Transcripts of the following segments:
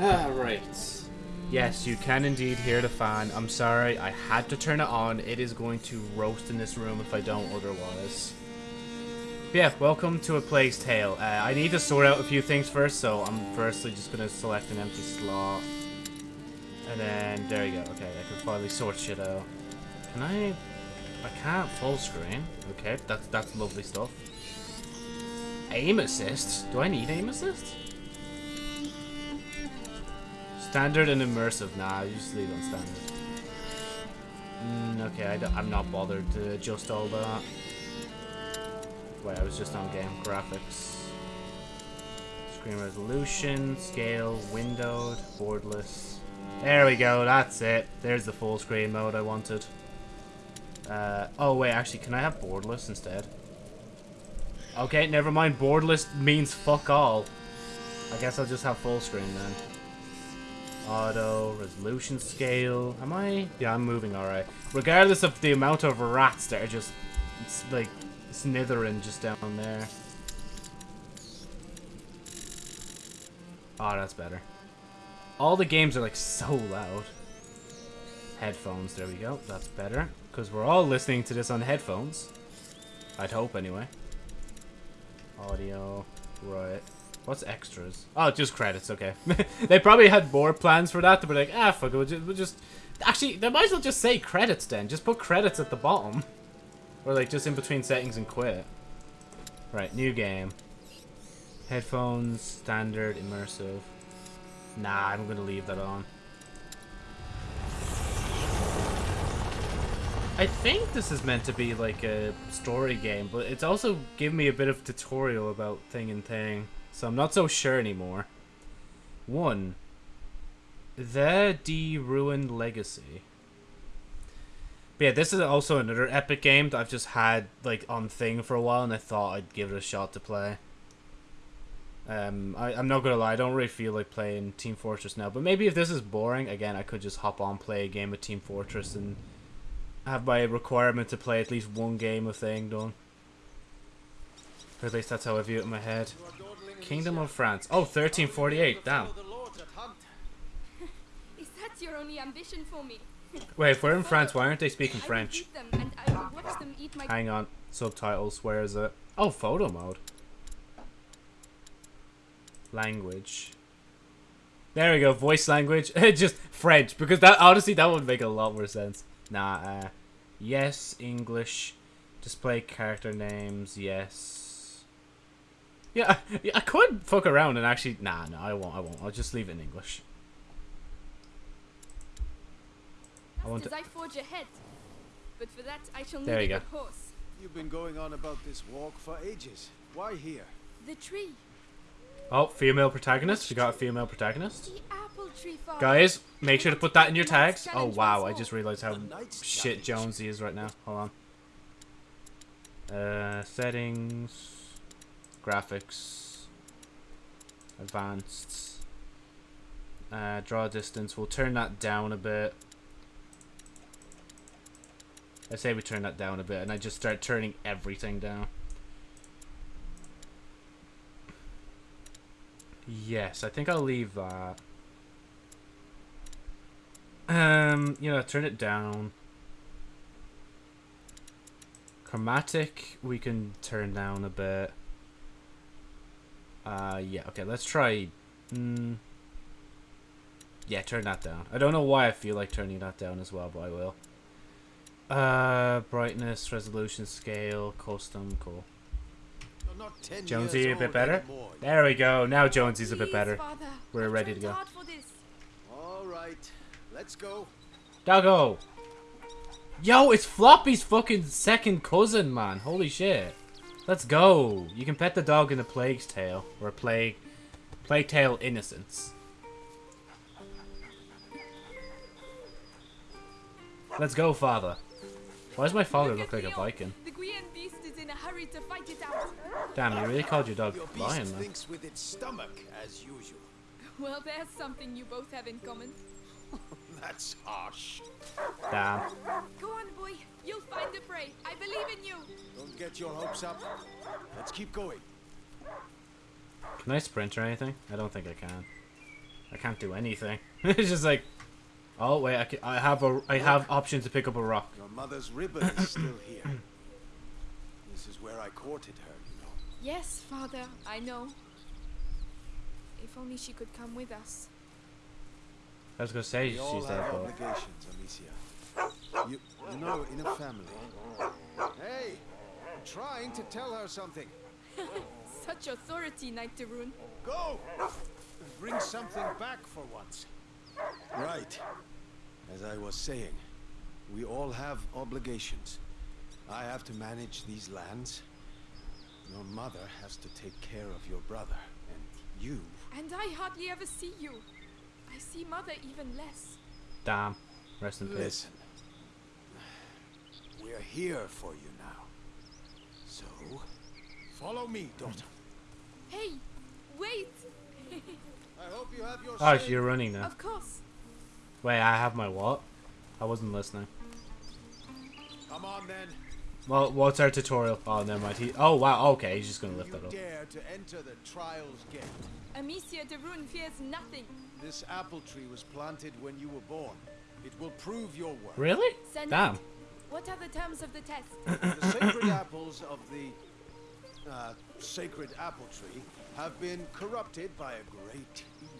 Ah, right. Yes, you can indeed hear the fan. I'm sorry, I had to turn it on. It is going to roast in this room if I don't otherwise. But yeah, welcome to A Plague's Tale. Uh, I need to sort out a few things first, so I'm firstly just going to select an empty slot. And then, there you go. Okay, I can finally sort shit out. Can I... I can't full screen. Okay, that's, that's lovely stuff. Aim assist? Do I need aim assist? Standard and immersive. Nah, I just leave on standard. Mm, okay, I am not bothered to adjust all that. Wait, I was just on game graphics. Screen resolution, scale, windowed, borderless. There we go, that's it. There's the full screen mode I wanted. Uh, oh wait, actually, can I have borderless instead? Okay, never mind. Borderless means fuck all. I guess I'll just have full screen then. Auto, resolution scale. Am I? Yeah, I'm moving alright. Regardless of the amount of rats that are just, like, snithering just down there. Oh, that's better. All the games are, like, so loud. Headphones, there we go. That's better. Because we're all listening to this on headphones. I'd hope, anyway. Audio. Right. What's extras? Oh, just credits, okay. they probably had more plans for that. Were like, ah, fuck it, we'll just, we'll just... Actually, they might as well just say credits then. Just put credits at the bottom. Or like just in between settings and quit. Right, new game. Headphones, standard, immersive. Nah, I'm gonna leave that on. I think this is meant to be like a story game, but it's also giving me a bit of tutorial about thing and thing. So I'm not so sure anymore. One. The De Rune Legacy. But yeah, this is also another epic game that I've just had like on thing for a while, and I thought I'd give it a shot to play. Um, I, I'm not gonna lie, I don't really feel like playing Team Fortress now. But maybe if this is boring, again, I could just hop on, play a game of Team Fortress, and have my requirement to play at least one game of thing done. Or at least that's how I view it in my head. Kingdom of France. Oh, 1348. Damn. Is that your only ambition for me? Wait, if we're in France, why aren't they speaking French? I will beat them and I will watch them eat my Hang on. Subtitles. Where is it? Oh, photo mode. Language. There we go. Voice language. Just French. Because that honestly, that would make a lot more sense. Nah, uh, yes, English. Display character names, yes. Yeah, I, I could fuck around and actually... Nah, no, I won't, I won't. I'll just leave it in English. I want as to... I forge ahead. But for that, I shall need There a you good go. horse. You've been going on about this walk for ages. Why here? The tree. Oh, female protagonist. We got a female protagonist. The apple tree farm. Guys, make sure to put that in your tags. Oh, wow. I just realized how shit challenge. Jonesy is right now. Hold on. Uh, settings. Graphics. Advanced. Uh, draw distance. We'll turn that down a bit. I say we turn that down a bit, and I just start turning everything down. Yes, I think I'll leave that. Um, you know, turn it down. Chromatic, we can turn down a bit. Uh, yeah, okay, let's try... Mm, yeah, turn that down. I don't know why I feel like turning that down as well, but I will. Uh, brightness, resolution, scale, custom, cool. Not ten Jonesy, years a bit better? anymore. There we go. Now Jonesy's a bit better. Father. We're I've ready to go. hard for this. All right, let's go. Doggo! Yo, it's Floppy's fucking second cousin, man. Holy shit. Let's go. You can pet the dog in the Plague's Tale. Or a Plague... Plague Tale Innocence. Let's go, father. Why does my father look at like a Viking? The Guian beast is in a hurry to fight it out. Damn, you really called your dog Your beast Lion, man. thinks with its stomach, as usual. Well, there's something you both have in common. That's harsh. Damn. Go on, boy. You'll find the prey. I believe in you. Don't get your hopes up. Let's keep going. Can I sprint or anything? I don't think I can. I can't do anything. it's just like, oh wait, I, ca- I have a I have option to pick up a rock. Your mother's ribbon is still here. This is where I courted her, you know. Yes, father, I know. If only she could come with us. I was gonna say We all she's there, have but obligations, Amicia. You, you know, in a family. Hey, I'm trying to tell her something. Such authority, Knight de Rune. Go! Bring something back for once. Right. As I was saying, we all have obligations. I have to manage these lands. Your mother has to take care of your brother. And you... And I hardly ever see you. I see mother even less. damn. Rest in peace. Listen. We're here for you now. So, follow me, daughter. Hey, wait! I hope you have your Oh, say. you're running now. of course. Wait, I have my what? I wasn't listening. Come on then. Well, what's our tutorial? Oh, never mind. He, oh, wow. Okay, he's just gonna lift you that up. dare to enter the Trials Gate. Amicia de Rune fears nothing. This apple tree was planted when you were born. It will prove your worth. Really? Send Damn. it. What are the terms of the test? The sacred apples of the uh, sacred apple tree have been corrupted by a great evil.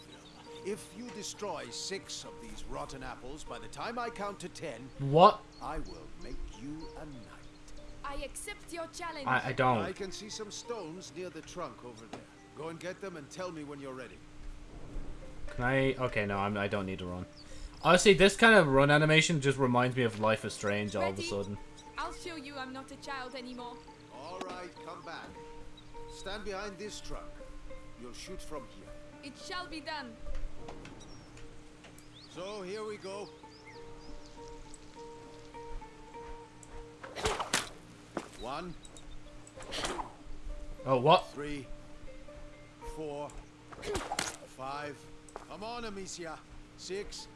If you destroy six of these rotten apples by the time I count to ten, What? I will make you a knight. I accept your challenge. I, I I don't. I can see some stones near the trunk over there. Go and get them and tell me when you're ready. Can I? Okay, no, I'm, I don't need to run. Honestly, this kind of run animation just reminds me of Life is Strange all of a sudden. I'll show you I'm not a child anymore. All right, come back. Stand behind this truck. You'll shoot from here. It shall be done. So here we go. One, Oh, what? three, four, five. Come on, Amicia. Six,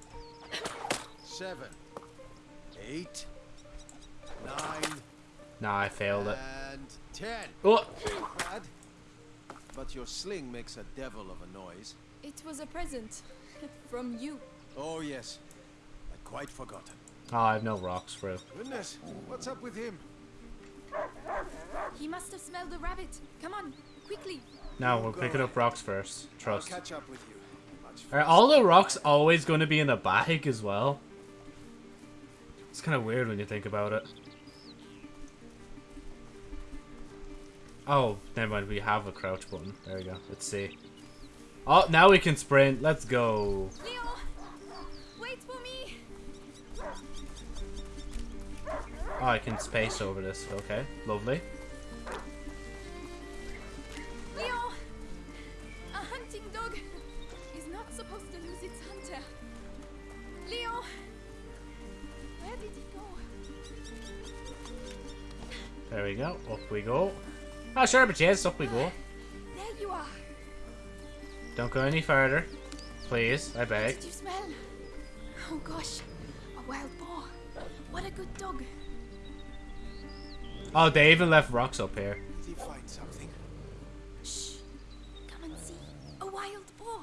seven, eight, nine, Nah, I failed it. and ten. Oh, Bad. But your sling makes a devil of a noise. It was a present. From you. Oh yes, I'd quite forgotten. oh, ah, I have no rocks for it. Goodness, what's up with him? He must have smelled the rabbit. Come on, quickly. No, we're picking up rocks first. Trust. I'll catch up with you. Much Are all the rocks always going to be in a bag as well? It's kind of weird when you think about it. Oh, never mind. We have a crouch button. There we go. Let's see. Oh, now we can sprint. Let's go. Leo! Wait for me! Oh, I can space over this. Okay, lovely. There we go. Up we go. Oh, sure, but yes, up we go. There you are. Don't go any further. Please, I What beg. did you smell? Oh gosh, a wild boar. What a good dog. Oh, they even left rocks up here. Did he find something? Shh. Come and see. A wild boar.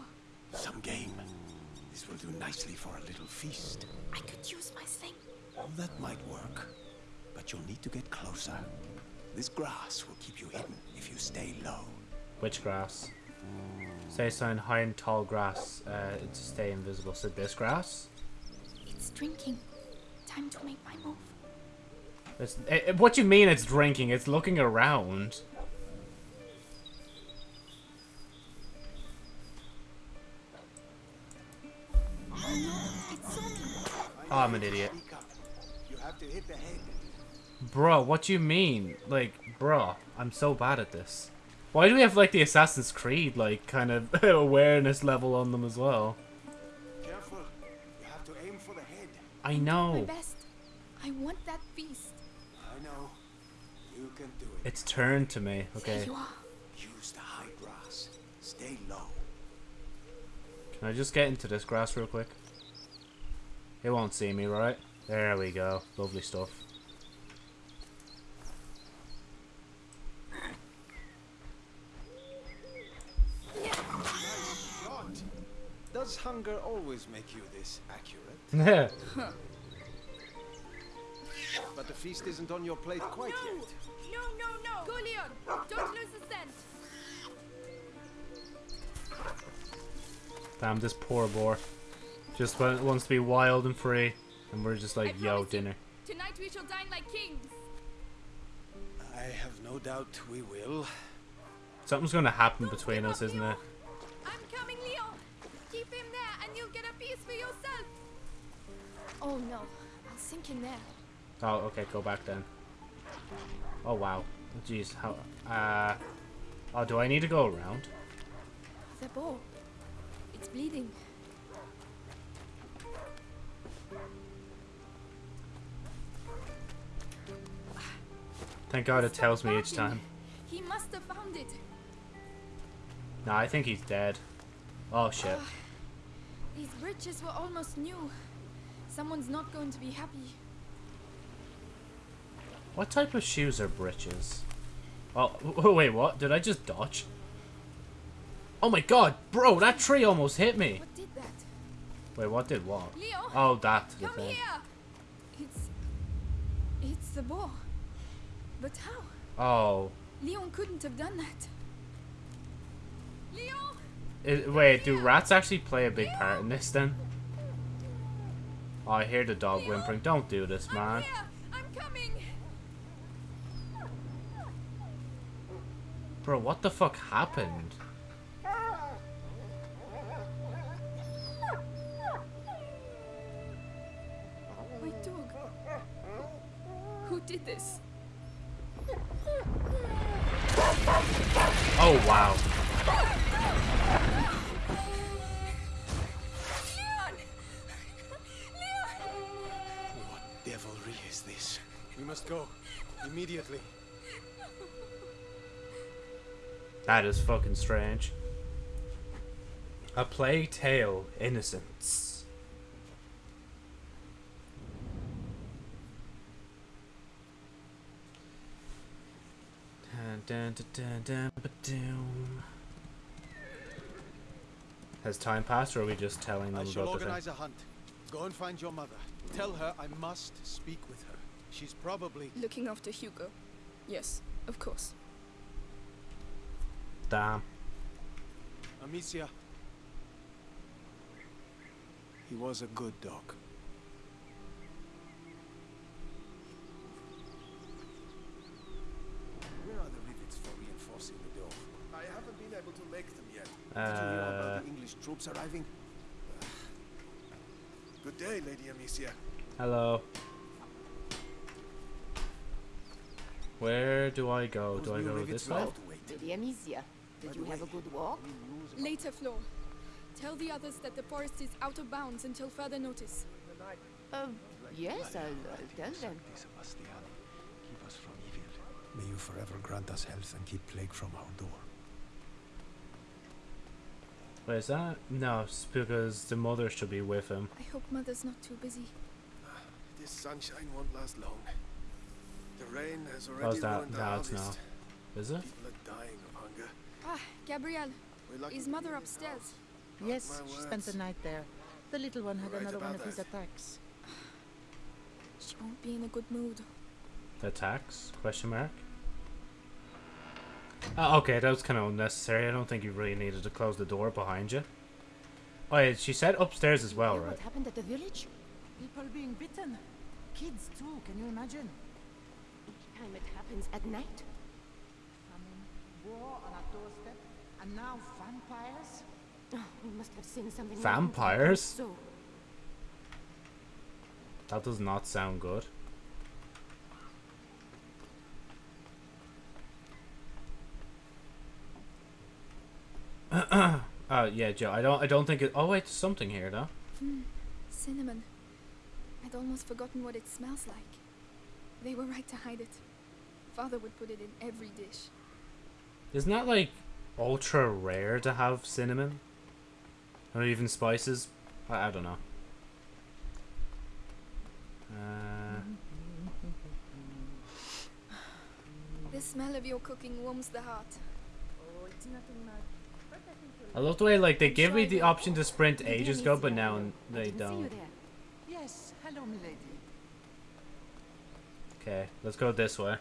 Some game. This will do nicely for a little feast. I could use my sling. That might work. But you'll need to get closer. This grass will keep you hidden if you stay low. Which grass? Stay sign high and tall grass uh, to stay invisible. So this grass? It's drinking. Time to make my move. It's, eh, what you mean it's drinking? It's looking around. Oh, I'm an idiot. You have to hit the head. Bro, what do you mean? Like, bro, I'm so bad at this. Why do we have like the Assassin's Creed like kind of awareness level on them as well? Careful. You have to aim for the head. I know. My know. best. I want that feast. I know. You can do it. It's turned to me. Okay. There Okay. you are. Use the high grass. Stay low. Can I just get into this grass real quick? It won't see me, right? There we go. Lovely stuff. Does hunger always make you this accurate? But the feast isn't on your plate oh, quite no! yet. No, no, no! Go, Leon! Don't lose the scent! Damn, this poor boar. Just wants to be wild and free. And we're just like, I yo, promise you. dinner. Tonight we shall dine like kings! I have no doubt we will. Something's gonna happen Don't between us, isn't it? And you'll get a piece for yourself! Oh no, I'll sink in there. Oh, okay, go back then. Oh, wow. Jeez, how... Uh... Oh, do I need to go around? The bow. It's bleeding. Thank God it Stop tells me each time. He must have found it. Nah, I think he's dead. Oh, shit. These bridges were almost new. Someone's not going to be happy. What type of shoes are breeches? Oh, oh, wait, what? Did I just dodge? Oh my god, bro, that tree almost hit me. What did that? Wait, what did what? Leo! Oh, that. The Come thing. here! It's. It's the boar. But how? Oh. Leon couldn't have done that. Leon! It, wait, do rats actually play a big part in this then? Oh, I hear the dog whimpering. Don't do this, man. here! I'm coming! Bro, what the fuck happened? My dog. Who did this? Oh, wow. Must go. Immediately. That is fucking strange. A Plague Tale Innocence. Dun, dun, dun. Has time passed, or are we just telling I them shall about the thing? organize a hunt. Go and find your mother. Tell her I must speak with her. She's probably. Looking after Hugo. Yes, of course. Damn. Amicia. He was a good dog. Where are the rivets for reinforcing the door? I haven't been able to make them yet. Did you hear Uh, about the English troops arriving? Good day, Lady Amicia. hello. Where do I go? Do I go this way? have to wait. Lady Amicia, did you have a good walk? Later, Flo. Tell the others that the forest is out of bounds until further notice. Uh, yes, I'll, I'll tell them. Sebastiani, keep us from evil. May you forever grant us health and keep plague from our door. Wait, is that? No, it's because the mother should be with him. I hope Mother's not too busy. This sunshine won't last long. The rain has already How's that? ruined the No, it's harvest. not. Is it? People are dying of hunger. Ah, Gabrielle. We're Is Mother be in upstairs? Yes, my she spent the night there. The little one had Right another one about of his attacks. She won't be in a good mood. Attacks? Question mark. Oh, okay, that was kind of unnecessary. I don't think you really needed to close the door behind you. Oh, yeah, she said upstairs as well, right? What happened at the village? People being bitten. Kids too, can you imagine? Each time it happens at night. Famine, war on our doorstep, and now vampires? Oh, we must have seen something. wrong to make them Vampires? So, That does not sound good. uh, yeah, Joe. I don't. I don't think it. Oh wait, there's something here though. Hmm, cinnamon. I'd almost forgotten what it smells like. They were right to hide it. Father would put it in every dish. Isn't that like ultra rare to have cinnamon? Or even spices? I, I don't know. Uh, The smell of your cooking warms the heart. Oh, it's nothing much. But I think love the way like they give me the option to sprint ages ago, but now they don't. Yes, hello, milady. Okay, let's go this way.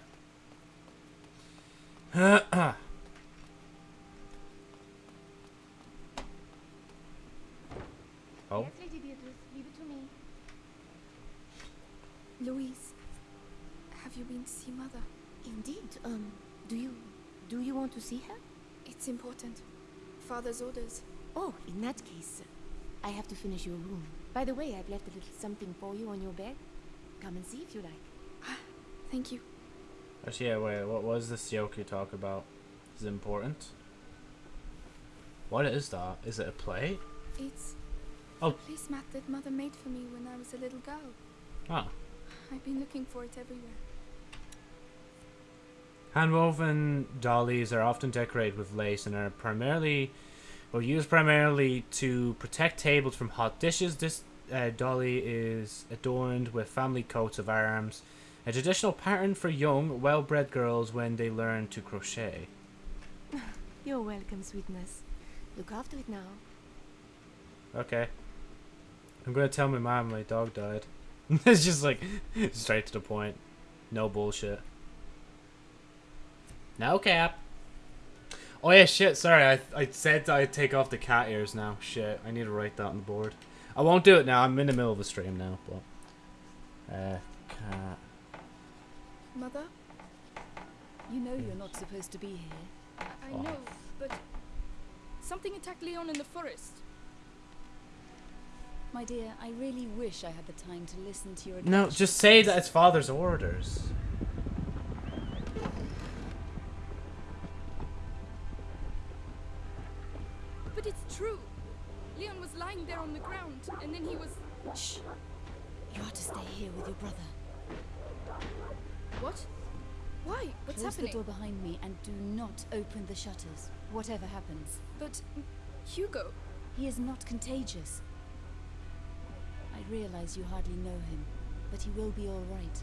Oh. Yes, Lady Beatrice, leave it to me. Louise, have you been to see Mother? Indeed. Um, do you do you want to see her? It's important. Father's orders. Oh, in that case, I have to finish your room. By the way, I've left a little something for you on your bed. Come and see if you like. Thank you. Actually, yeah, wait, what was this joke you talk about? Is important? What is that? Is it a plate? It's Oh. a placemat that Mother made for me when I was a little girl. Oh. I've been looking for it everywhere. Handwoven dollies are often decorated with lace and are primarily, or used primarily to protect tables from hot dishes. This uh, dolly is adorned with family coats of arms, a traditional pattern for young, well-bred girls when they learn to crochet. You're welcome, sweetness. Look after it now. Okay. I'm gonna tell my mom my dog died. it's just like straight to the point. No bullshit. No cap. Oh yeah, shit. Sorry, I I said I'd take off the cat ears now. Shit, I need to write that on the board. I won't do it now. I'm in the middle of a stream now, but uh, cat. Mother? You know you're not supposed to be here. I, I Oh. know, but something attacked Leon in the forest. My dear, I really wish I had the time to listen to your No, just say that it's father's orders. But it's true. Leon was lying there on the ground, and then he was. Shh. You are to stay here with your brother. What? Why? What's Close happening? the door behind me and do not open the shutters, whatever happens. But mm, Hugo. He is not contagious. I realize you hardly know him, but he will be all right.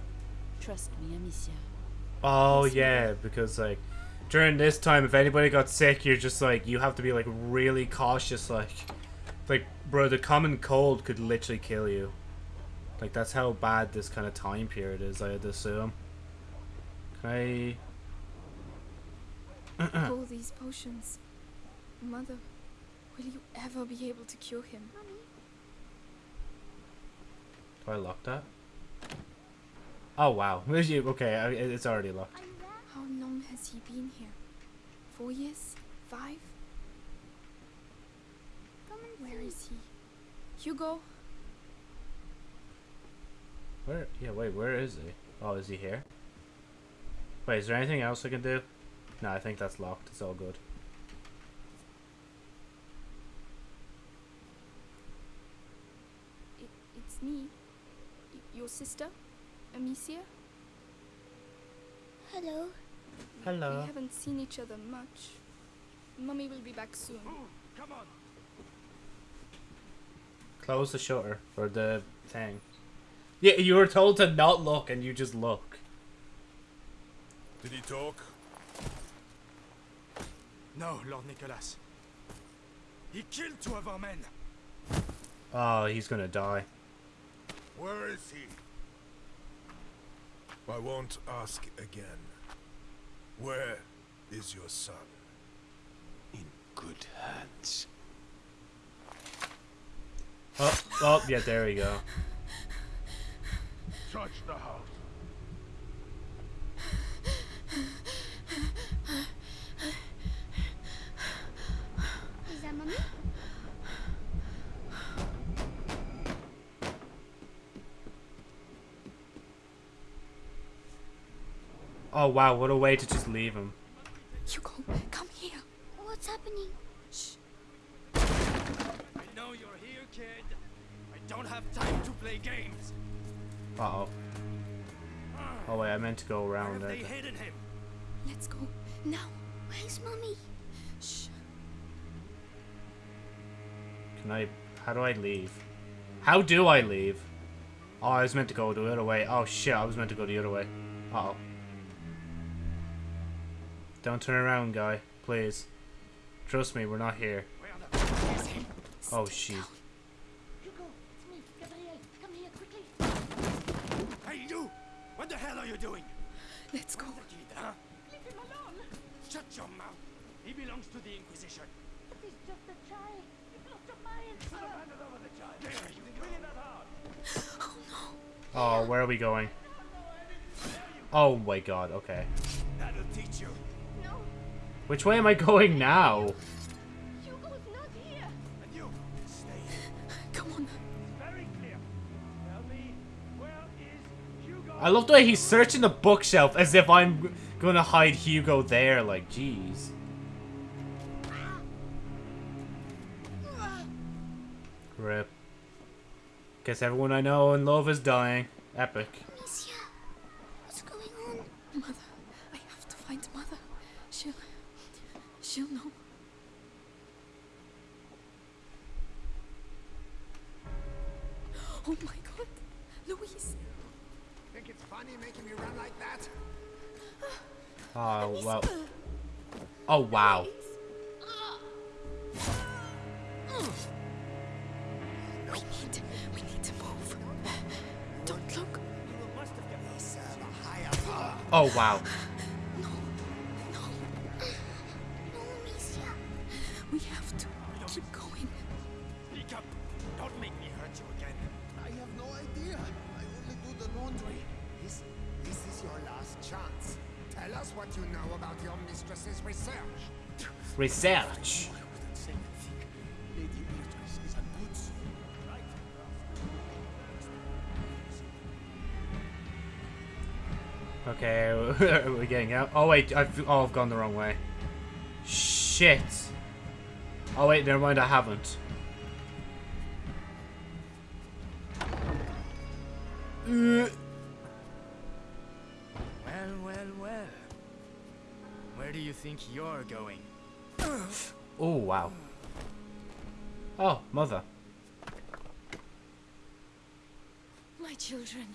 Trust me, Amicia. Oh Yes, we yeah, because like during this time, if anybody got sick, you're just like you have to be like really cautious. Like, like bro, the common cold could literally kill you. Like that's how bad this kind of time period is. I'd assume. Can I? All these potions. Mother, will you ever be able to cure him? Do I lock that? Oh wow. okay, it's already locked. How long has he been here? Four years? Five? Where is he? Hugo? Where? Yeah, wait. Where is he? Oh, is he here? Wait, is there anything else I can do? No, I think that's locked. It's all good. It, it's me. Y- your sister? Amicia? Hello. Hello. We haven't seen each other much. Mummy will be back soon. Come on. Close the shutter or the thing. Yeah, you were told to not look, and you just look. Did he talk? No, Lord Nicholas. He killed two of our men. Oh, he's gonna die. Where is he? I won't ask again. Where is your son? In good hands. Oh, oh, yeah, there we go. Touch the house. Is that mommy? Oh wow, what a way to just leave him. Hugo, come here. What's happening? Shh. I know you're here, kid. I don't have time to play games. Uh oh. Oh wait, I meant to go around Where there. have they hidden him? Let's go. Now. Where's mommy? Shh. Can I? How do I leave? How do I leave? Oh, I was meant to go the other way. Oh shit, I was meant to go the other way. Uh oh. Don't turn around, guy. Please. Trust me, we're not here. Oh, shit. Hugo, it's me, Gabriel. Come here quickly. Hey, you! What the hell are you doing? Let's go. The kid, huh? Leave him alone. Shut your mouth. He belongs to the Inquisition. But he's just a child. You've lost your mind, sir. There you go. Oh, oh, where are we going? Oh my god, okay. Which way am I going now? Hugo's not here. And you, stay here. Come on. Very clear. Tell me, where is Hugo? I love the way he's searching the bookshelf as if I'm gonna hide Hugo there, like, jeez. Rip. Guess everyone I know and love is dying. Epic. Amicia, what's going on? Mother. I have to find Mother. She'll. She'll know. Oh my god. Louise. Think it's funny making me run like that? Oh, well. Oh, wow. We need. We need to move. Don't look. Oh, wow. Good soul, right? Okay, we're getting out. Oh, wait. I've, oh, I've gone the wrong way. Shit. Oh, wait. Never mind. I haven't. Uh, do you think you're going? Oh, wow. Oh, mother. My children.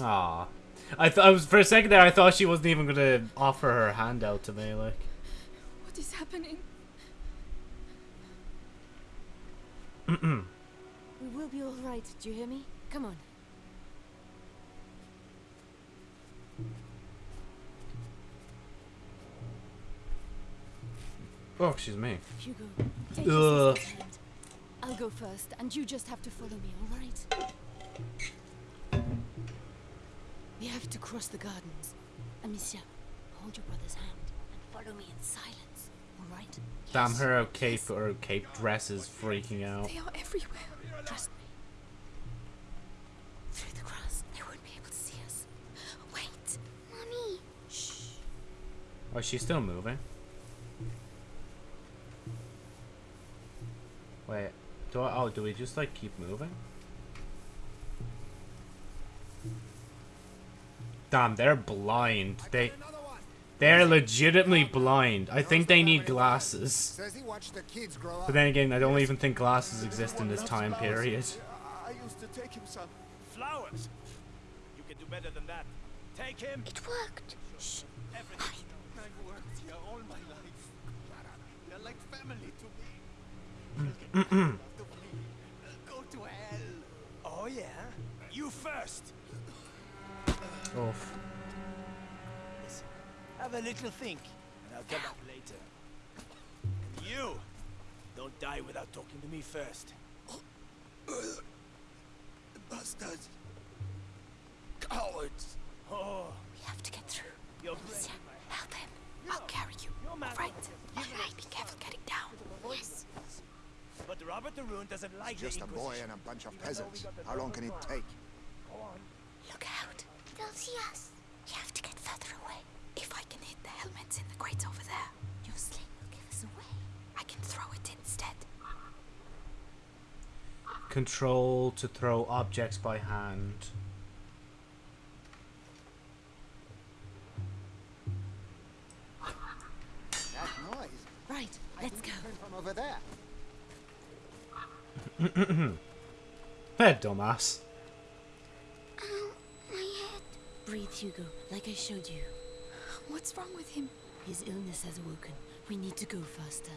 Ah, I thought I was for a second there. I thought she wasn't even gonna offer her hand out to me. Like, What is happening? We will be all right. Do you hear me? Come on. oh, excuse me. Hugo, take Ugh. your sister's. I'll go first, and you just have to follow me, all right? We have to cross the gardens. Amicia, hold your brother's hand and follow me in silence, all right? Damn her cape or cape dress is freaking out. They are everywhere. Trust me. Through the grass, they won't be able to see us. Wait. Mommy, Shh. Oh, she's still moving. Wait, do I, oh, do we just like keep moving? Damn, they're blind. They, they're legitimately blind. I think they need glasses. Says he watched the kids grow up. But then again, I don't even think glasses exist in this time period. I used to take him some. Flowers! You can do better than that. Take him! it worked. Everything. I've worked here all my life. You're like family to me, go to hell. Oh, yeah? You first! Oof. Listen, have a little think, and I'll come back later. And you! Don't die without talking to me first. Bastards. Cowards. Oh, We have to get through. you're Amicia, help him. I'll carry you. Your man All right. All right, Be careful getting down. Yes. But Robert de Rune doesn't like you. Just a boy and a bunch of Even though we peasants. How long can it take? Go on. Look out. They'll see us. Control to throw objects by hand. That noise. Right, let's go. Came from over there. Hey, dumbass. Ow, my head. Breathe, Hugo, like I showed you. What's wrong with him? His illness has awoken. We need to go faster.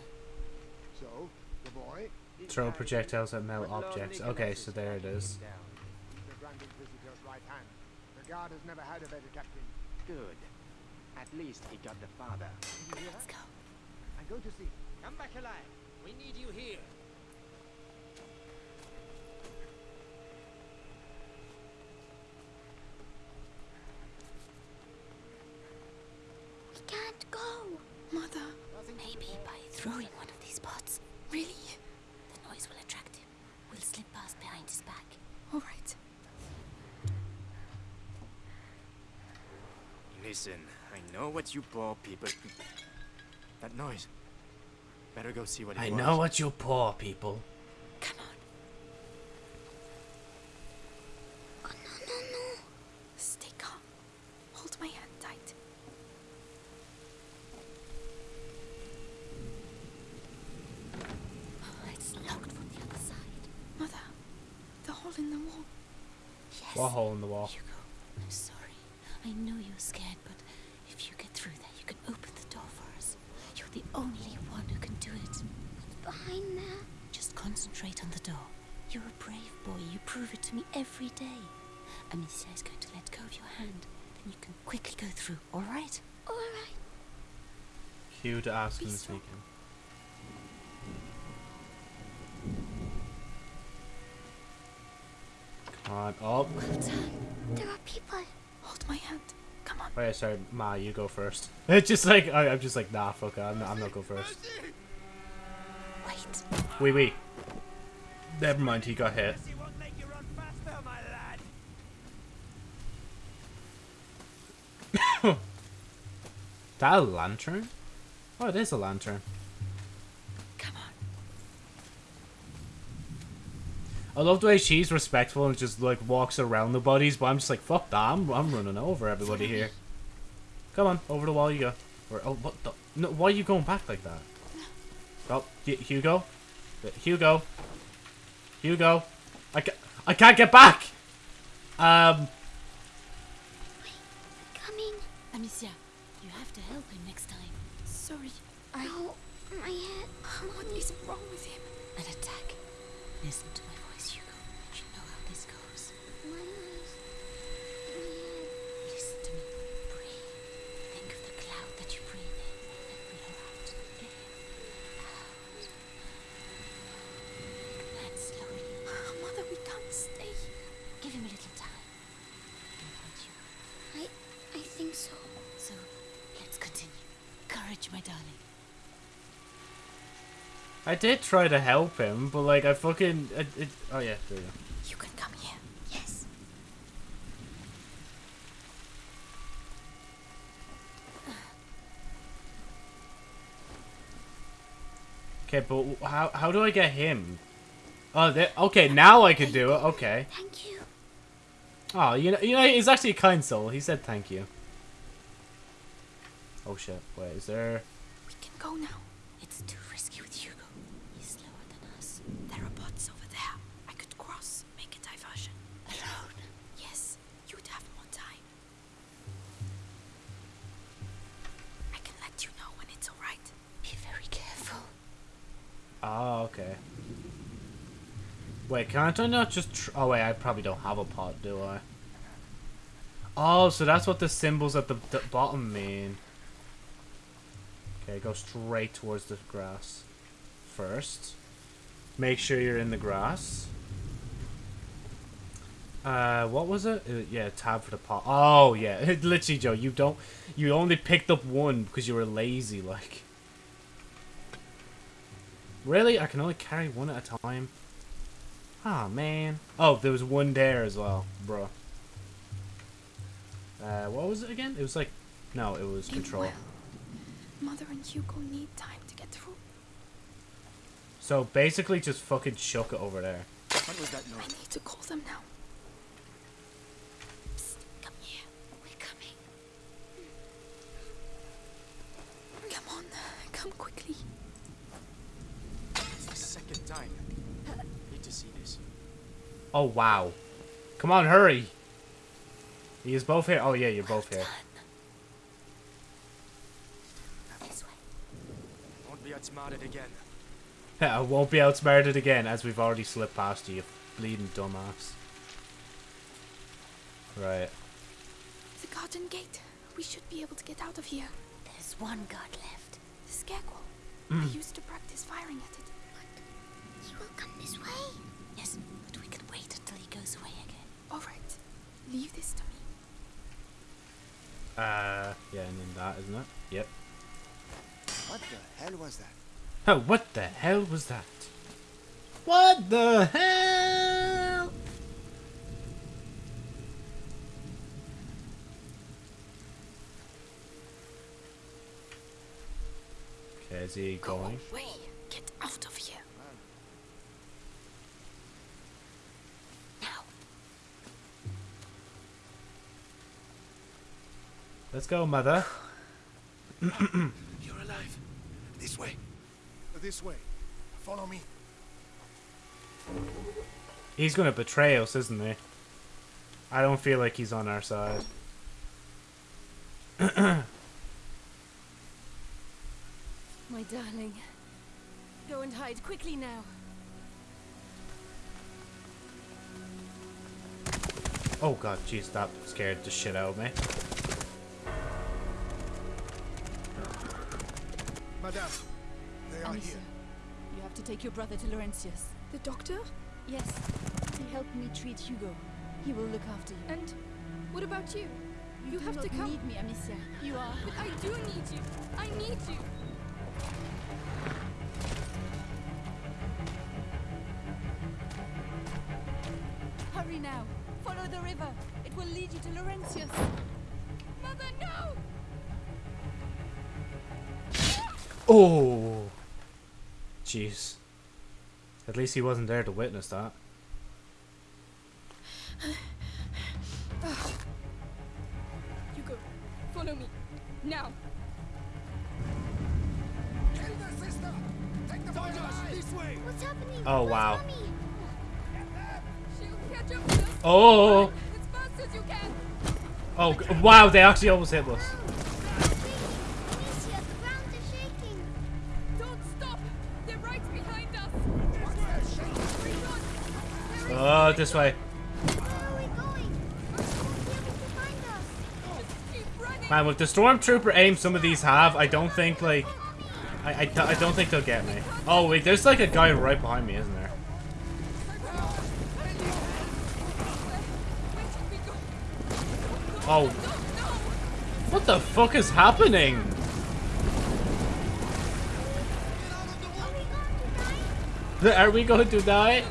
So, the boy? Throw projectiles at metal objects. Okay, so there it is. The Grand Inquisitor's right hand. The guard has never had a better captain. Good. At least he got the father. Did you hear Let's go. I'm going to see. Come back alive. We need you here. We can't Listen, I know what you poor people. That noise. Better go see what it I was. know what you poor people. Come on. Oh, no, no, no. Stay calm. Hold my hand tight. It's locked from the other side. Mother, the hole in the wall. Yes. What hole in the wall? Hugo, I'm sorry. I know you're scared, but if you get through there, you can open the door for us. You're the only one who can do it. Behind there. Just concentrate on the door. You're a brave boy. You prove it to me every day. Amicia is going to let go of your hand. Then you can quickly go through, all right? All right. Hugh to ask him Be to strong. sneak in. Come on, oh. done. There are people. Hold my hand. Come on. Oh yeah, sorry, Ma, you go first. It's just like I, I'm just like nah, fuck it, I'm, I'm not go first. Wait. Wait, wait. Never mind, he got hit. He won't make you run faster, my lad. That a lantern? Oh, it is a lantern. Come on. I love the way she's respectful and just like walks around the bodies, but I'm just like, fuck that, I'm, I'm running over everybody here. Come on, over the wall you go. Or, oh, what the? No, why are you going back like that? Oh, Hugo? Hugo? Hugo? I, ca I can't get back! Um, Coming. Amicia, you have to help him next time. Sorry. I. No, my head. What is wrong with him? An attack. Listen to my voice, Hugo. You know how this goes. My eyes. My head. Listen to me. Breathe. Think of the cloud that you breathe in and blow out. In. Out. And slowly. Mother, we can't stay. Give him a little time. Don't hurt you. I. I think so. So, let's continue. Courage, my darling. I did try to help him, but like, I fucking. It, it, oh yeah, there you go. You can come here. Yes. Okay, but how how do I get him? Oh, there, okay, now I can do it. Okay. Thank you. Oh, you know, you know, he's actually a kind soul. He said thank you. Oh shit! Wait, is there? We can go now. It's too Oh, okay. Wait, can't I not just? Oh wait, I probably don't have a pot, do I? Oh, so that's what the symbols at the, the bottom mean. Okay, go straight towards the grass. First, make sure you're in the grass. Uh, what was it? Uh, yeah, tab for the pot. Oh yeah, literally, Joe. You don't. You only picked up one because you were lazy, like. Really? I can only carry one at a time? Ah, man. Oh, there was one there as well, bro. Uh, what was it again? It was like... No, it was Leave control. well. Mother and Hugo need time to get through. So, basically just fucking chuck it over there. What was that I need to call them now. Oh, wow. Come on, hurry. He is both here. Oh yeah, you're both here. This. Won't be outsmarted again. I won't be outsmarted again, as we've already slipped past you, you bleeding dumbass. Right. The garden gate. We should be able to get out of here. There's one guard left. The scarecrow. Mm. I used to practice firing at it. He will come this way. Yes, but we can wait until he goes away again. All right. Leave this to me. Uh, yeah, and then that, isn't it? Yep. What the hell was that? Oh, what the hell was that? What the hell? Okay, is he going? Go Away. Get out of here. Let's go, mother. You're alive. This way. This way. Follow me. He's gonna betray us, isn't he? I don't feel like he's on our side. My darling. Go and hide quickly now. Oh god, jeez, that scared the shit out of me. Madame, they are Amicia, here. you have to take your brother to Laurentius. The doctor? Yes, he helped me treat Hugo. He will look after you. And what about you? You, do have not to come. need me, Amicia. You are. But I do need you. I need you. Hurry now. Follow the river. It will lead you to Laurentius. Oh! Jeez. At least he wasn't there to witness that. Hugo, follow me. Now. Kill the sister! Take the boy! This way. What's happening? Oh, Where's wow. Mommy? She'll catch up with us. Oh! As fast as you can. Oh, wow, they actually almost hit us. Keep way. Man, with the stormtrooper aim some of these have, I don't think, like... I, I, I don't think they'll get me. Oh, wait, there's like a guy right behind me, isn't there? Oh. What the fuck is happening? Are we going to die?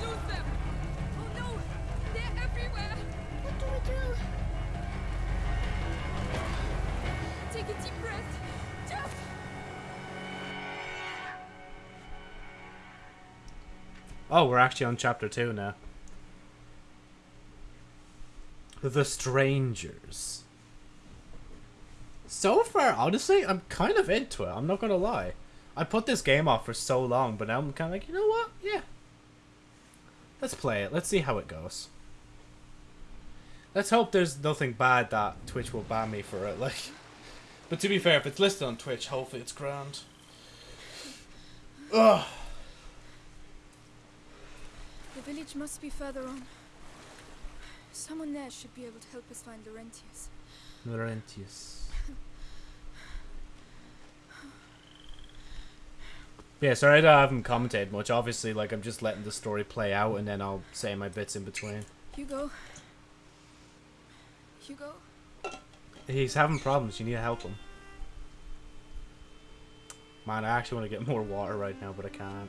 Oh, we're actually on chapter 2 now. The Strangers. So far, honestly, I'm kind of into it. I'm not gonna lie. I put this game off for so long, but now I'm kind of like, you know what? Yeah. Let's play it. Let's see how it goes. Let's hope there's nothing bad that Twitch will ban me for it. Like, but to be fair, if it's listed on Twitch, hopefully it's grand. Ugh. The village must be further on. Someone there should be able to help us find Laurentius. Laurentius. Yeah, sorry that I haven't commented much. Obviously, like, I'm just letting the story play out and then I'll say my bits in between. Hugo. Hugo. He's having problems. You need to help him. Man, I actually want to get more water right now, but I can't.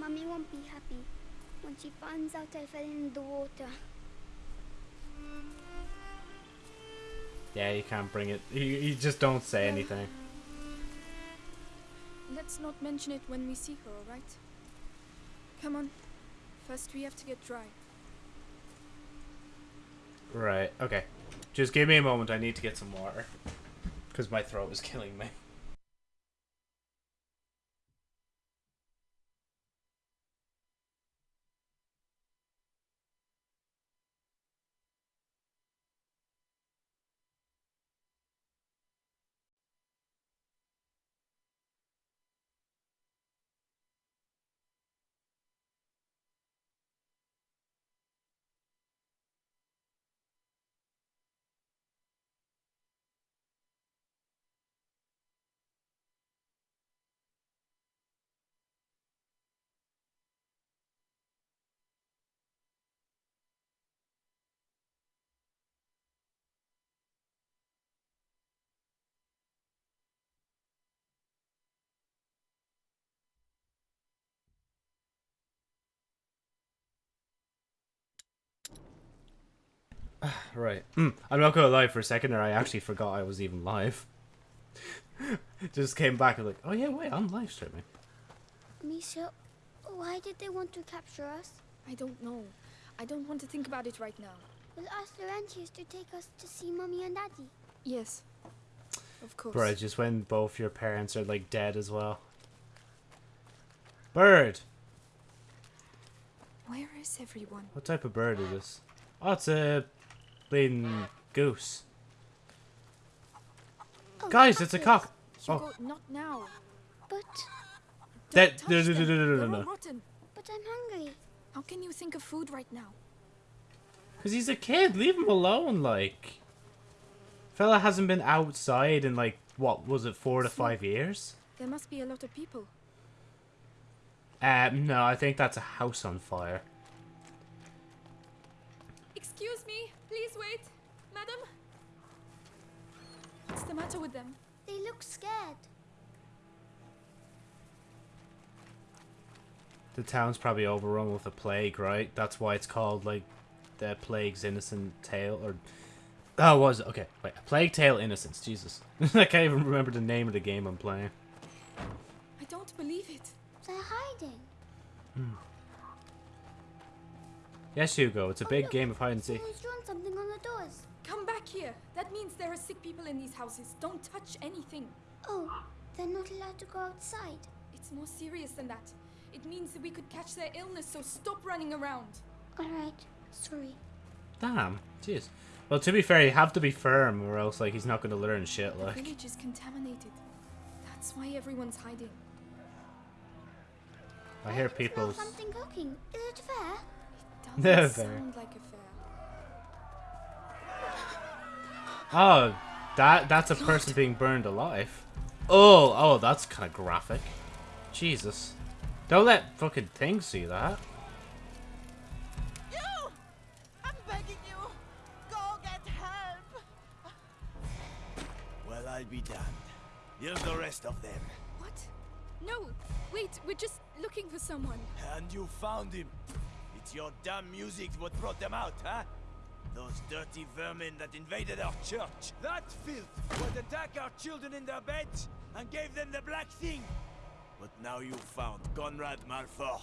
Mommy won't be happy when she finds out I fell in the water. Yeah, you can't bring it. You, you just don't say anything. Let's not mention it when we see her, alright? Come on. First, we have to get dry. Right, okay. Just give me a moment. I need to get some water. Because my throat is killing me. right. Mm, I'm not gonna lie. For a second there, I actually forgot I was even live. Just came back and like, oh yeah, wait, I'm live streaming. Misha, why did they want to capture us? I don't know. I don't want to think about it right now. We'll ask Laurentius to take us to see Mommy and Daddy. Yes. Of course. Bro, just when both your parents are like dead as well. Bird. Where is everyone? What type of bird is this? Oh, it's a bleeding goose. Oh, Guys, it's a cock. Hugo, Oh, not now. But, that touch no no no no no no no. rotten. but I'm hungry. How can you think of food right now? Cause he's a kid. Leave him alone. Like, fella hasn't been outside in like what was it, four to five years? There must be a lot of people. Um, no, I think that's a house on fire. Excuse me, please wait. Madam? What's the matter with them? They look scared. The town's probably overrun with a plague, right? That's why it's called like the Plague's Innocent Tale, or oh, was it? Okay, wait, A Plague Tale Innocence. Jesus, I can't even remember the name of the game I'm playing. I don't believe it. They're hiding. Hmm. Yes, Hugo, it's a Oh, big game of hide and seek. Someone's drawn something on the doors. Come back here. That means there are sick people in these houses. Don't touch anything. Oh, they're not allowed to go outside. It's more serious than that. It means that we could catch their illness, so stop running around. Alright, sorry. Damn, jeez. Well, to be fair, you have to be firm, or else like he's not going to learn shit. Like The Like, village is contaminated. That's why everyone's hiding. I hear Smell people. something cooking. Is it fair? It They're doesn't fair. sound like a fair. Oh, that that's a person being burned alive. Oh, oh, that's kind of graphic. Jesus. Don't let fucking things see that. You! I'm begging you! Go get help! Well, I'll be damned. Here's the rest of them. What? No, wait, we're just looking for someone. And you found him. It's your damn music what brought them out, huh? Those dirty vermin that invaded our church. That filth would attack our children in their beds and gave them the black thing. But now you've found Conrad Malfour.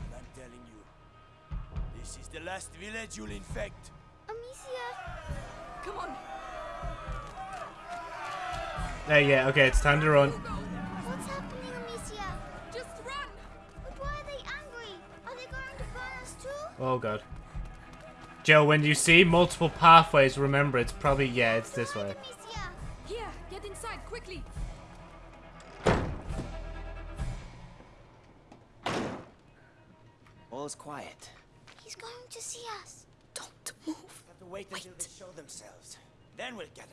And I'm telling you, this is the last village you'll infect. Amicia! Come on. Hey, yeah, okay, it's time to run. Oh god. Joe, when you see multiple pathways, remember it's probably yeah, it's this way. Amicia! Here, get inside, quickly. All's quiet. He's going to see us. Don't move. Have to wait until they show themselves. Then we'll get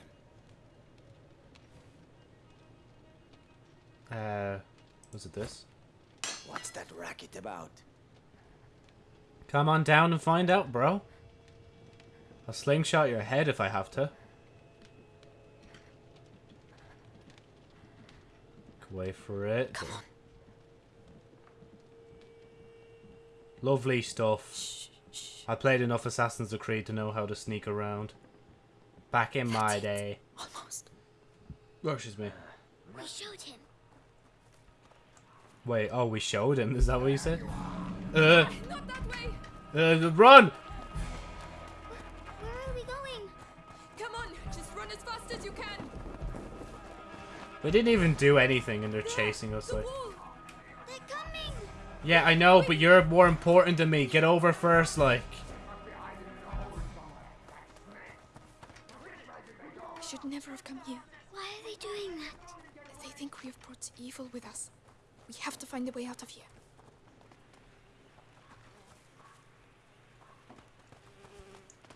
them. Uh, was it this? What's that racket about? Come on down and find out, bro. I'll slingshot your head if I have to. Wait for it. Come on. Lovely stuff. I played enough Assassin's Creed to know how to sneak around. Back in my it. day. Almost. Oh, excuse me. We showed him. Wait, oh, we showed him. Is that what you said? Uh, Not that way. uh, run! Where are we going? Come on, just run as fast as you can. We didn't even do anything and they're chasing us The like. They're coming! Yeah, I know, but you're more important than me. Get over first, like. We should never have come here. Why are they doing that? They think we have brought evil with us. We have to find a way out of here.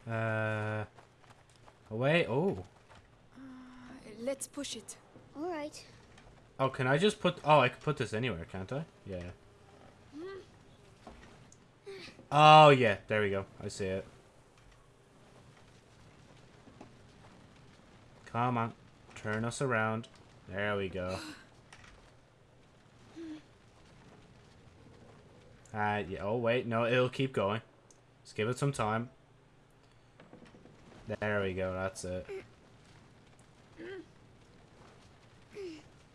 Uh. Away. Oh. Uh, let's push it. Alright. Oh, can I just put? Oh, I can put this anywhere, can't I? Yeah. Oh yeah, there we go. I see it. Come on, turn us around. There we go. Uh, yeah. Oh wait, no, it'll keep going. Just give it some time. There we go, that's it.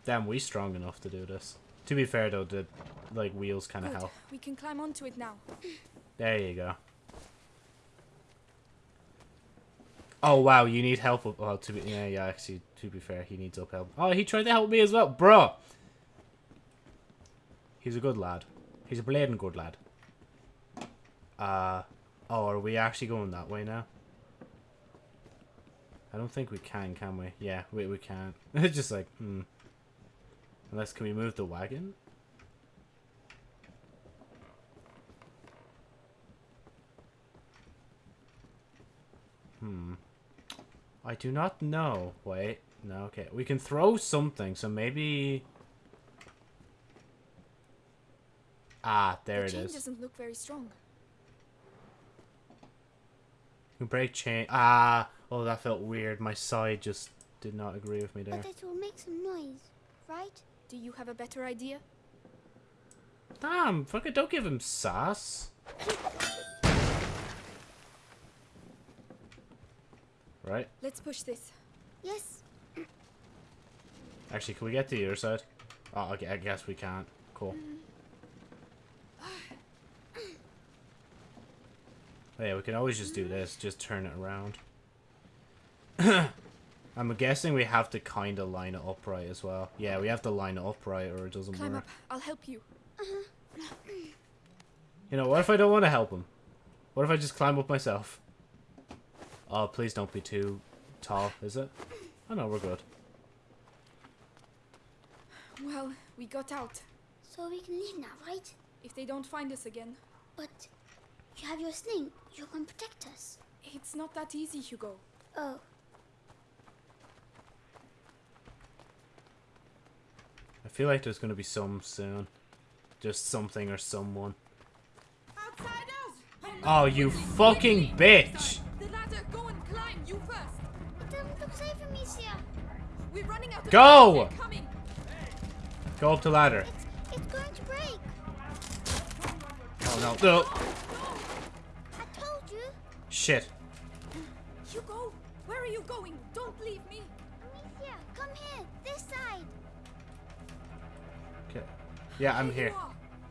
Damn, we strong enough to do this. To be fair though, the like wheels kind of help. We can climb onto it now. There you go. Oh wow, you need help. Well, to be yeah, yeah. Actually, to be fair, he needs up help. Oh, he tried to help me as well, bro. He's a good lad. He's a blading good lad. Uh, oh, are we actually going that way now? I don't think we can, can we? Yeah, we we can't. It's just like hmm. Unless can we move the wagon? Hmm. I do not know. Wait. No, okay. We can throw something, so maybe... Ah, there the it chain is. doesn't look very strong. You can break chain. Ah! Oh, that felt weird. My side just did not agree with me there. But it will make some noise, right? Do you have a better idea? Damn, fucking don't give him sass. Right? Let's push this. Yes. Actually, can we get to the other side? Oh, okay, I guess we can't. Cool. Oh, yeah, we can always just do this. Just turn it around. I'm guessing we have to kind of line it upright as well. Yeah, we have to line it upright or it doesn't Climb work. up. I'll help you. You know, what if I don't want to help him? What if I just climb up myself? Oh, please don't be too tall, is it? Oh no, we're good. Well, we got out. So we can leave now, right? If they don't find us again. But you have your sling. You can protect us. It's not that easy, Hugo. Oh. I feel like there's gonna be some soon. Just something or someone. Outsiders! Oh, you fucking bitch! The ladder, go and climb. You first. It doesn't look safe for me, Sia. We're running out of Go! coming. Go up the ladder. It's going to break. Oh no. No. I told you. Shit. Hugo, where are you going? Don't leave me. Amicia, come here. This side. Okay. Yeah, I'm Here here.